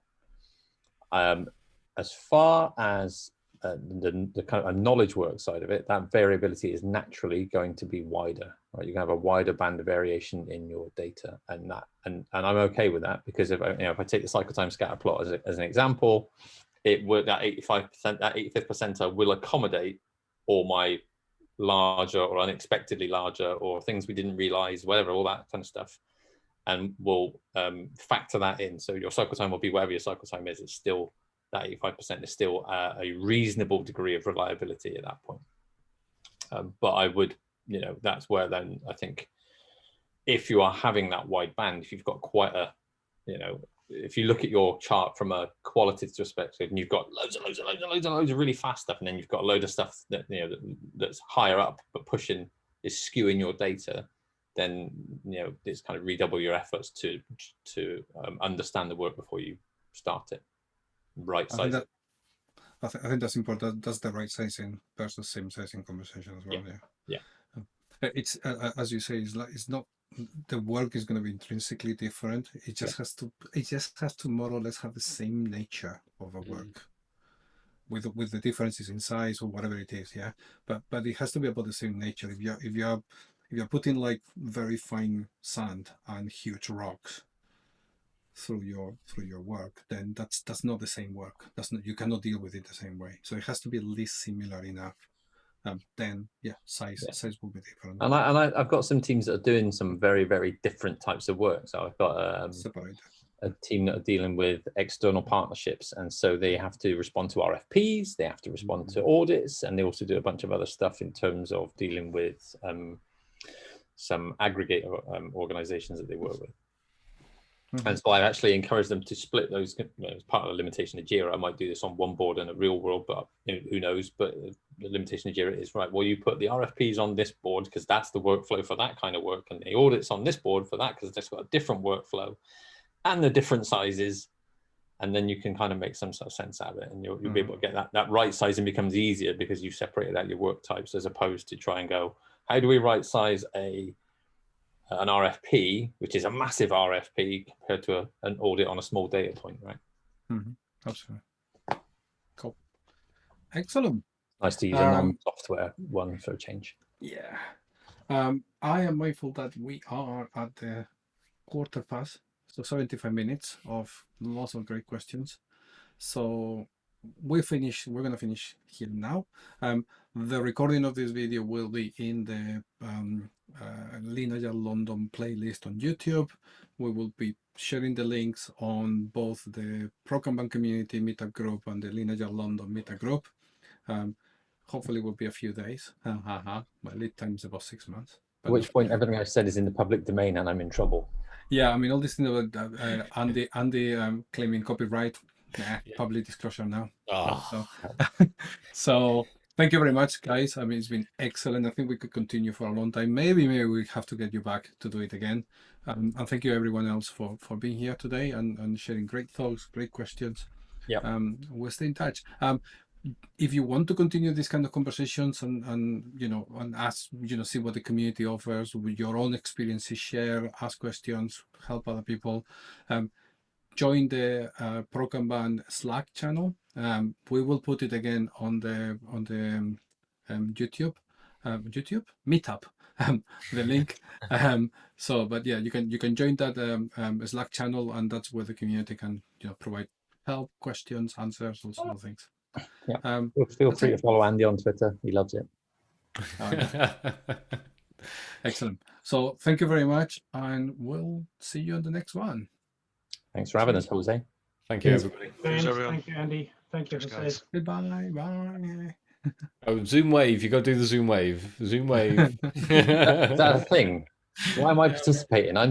Um, as far as uh, the, the, kind of knowledge work side of it, that variability is naturally going to be wider, right? You're gonna have a wider band of variation in your data and that, and, and I'm okay with that because if I, you know, if I take the cycle time scatter plot as, a, as an example, it would, that 85%, that 85th percentile will accommodate all my larger or unexpectedly larger or things we didn't realize, whatever, all that kind of stuff. And we'll um, factor that in. So your cycle time will be whatever your cycle time is, it's still that 85% is still uh, a reasonable degree of reliability at that point. Um, but I would, you know, that's where then I think if you are having that wide band, if you've got quite a, you know, if you look at your chart from a qualitative perspective and you've got loads and loads and loads and loads and loads of really fast stuff, and then you've got a load of stuff that, you know, that, that's higher up, but pushing is skewing your data, then, you know, it's kind of redouble your efforts to, to um, understand the work before you start it right size. I, I, th I, think that's important. That's the right sizing versus same sizing conversation as well. Yeah. Yeah. yeah. It's uh, as you say, it's like it's not the work is going to be intrinsically different. It just yeah. has to. It just has to more or less have the same nature of a work. Mm. With, with the differences in size or whatever it is, yeah. But but it has to be about the same nature. If you if you are if you're putting like very fine sand and huge rocks, through your through your work, then that's that's not the same work. That's not you cannot deal with it the same way. So it has to be at least similar enough. Um, then yeah, size yeah. size will be different. And I and I, have got some teams that are doing some very very different types of work. So I've got um, a team that are dealing with external partnerships, and so they have to respond to RFPs, they have to respond mm -hmm. to audits, and they also do a bunch of other stuff in terms of dealing with um, some aggregate um, organizations that they work with. Mm -hmm. And so I actually encourage them to split those you know, as part of the limitation of JIRA. I might do this on one board in a real world, but you know, who knows? But the limitation of JIRA is right. Well, you put the RFPs on this board because that's the workflow for that kind of work, and the audits on this board for that because it's got a different workflow and the different sizes. And then you can kind of make some sort of sense out of it, and you'll, you'll mm -hmm. be able to get that that right sizing becomes easier because you've separated out your work types as opposed to try and go, how do we right size a an RFP, which is a massive RFP compared to a, an audit on a small data point, right? Mm -hmm. Absolutely. Cool. Excellent. Nice to use um, a non-software one for a change. Yeah. Um, I am mindful that we are at the quarter past, so 75 minutes of lots of great questions. So we finish, we're going to finish here now. Um, the recording of this video will be in the um, uh, Lean London playlist on YouTube. We will be sharing the links on both the ProKanban community meetup group and the Lean London meetup group. Um, hopefully it will be a few days. Ha, ha, ha. My lead time is about six months. At which point everything I've said is in the public domain and I'm in trouble. Yeah, I mean, all these things about uh, Andy, Andy um, claiming copyright, nah, yeah. public disclosure now. Oh. So, [laughs] [laughs] so Thank you very much, guys. I mean, it's been excellent. I think we could continue for a long time. Maybe, maybe we have to get you back to do it again. Um, and thank you everyone else for, for being here today and, and sharing great thoughts, great questions. Yeah. Um, we'll stay in touch. Um, if you want to continue these kind of conversations and, and you know and ask you know see what the community offers with your own experiences share ask questions help other people um, join the uh, ProKanban Slack channel. Um, we will put it again on the on the um, um YouTube, um, YouTube Meetup, [laughs] um, the link. [laughs] Um, so, but yeah, you can you can join that Slack channel, and that's where the community can you know provide help, questions, answers, all sorts of things. Yeah. feel free to follow Andy on Twitter. He loves it. Oh, [laughs] Excellent. So thank you very much, and we'll see you on the next one. Thanks for having us, Jose. Thank you, everybody. Thanks, everyone. thank you, Andy. Thank you, Cheers, Jose. guys. Goodbye. Bye. Oh, Zoom wave. You got to do the Zoom wave. Zoom wave. [laughs] Is that a thing? Why am I participating? I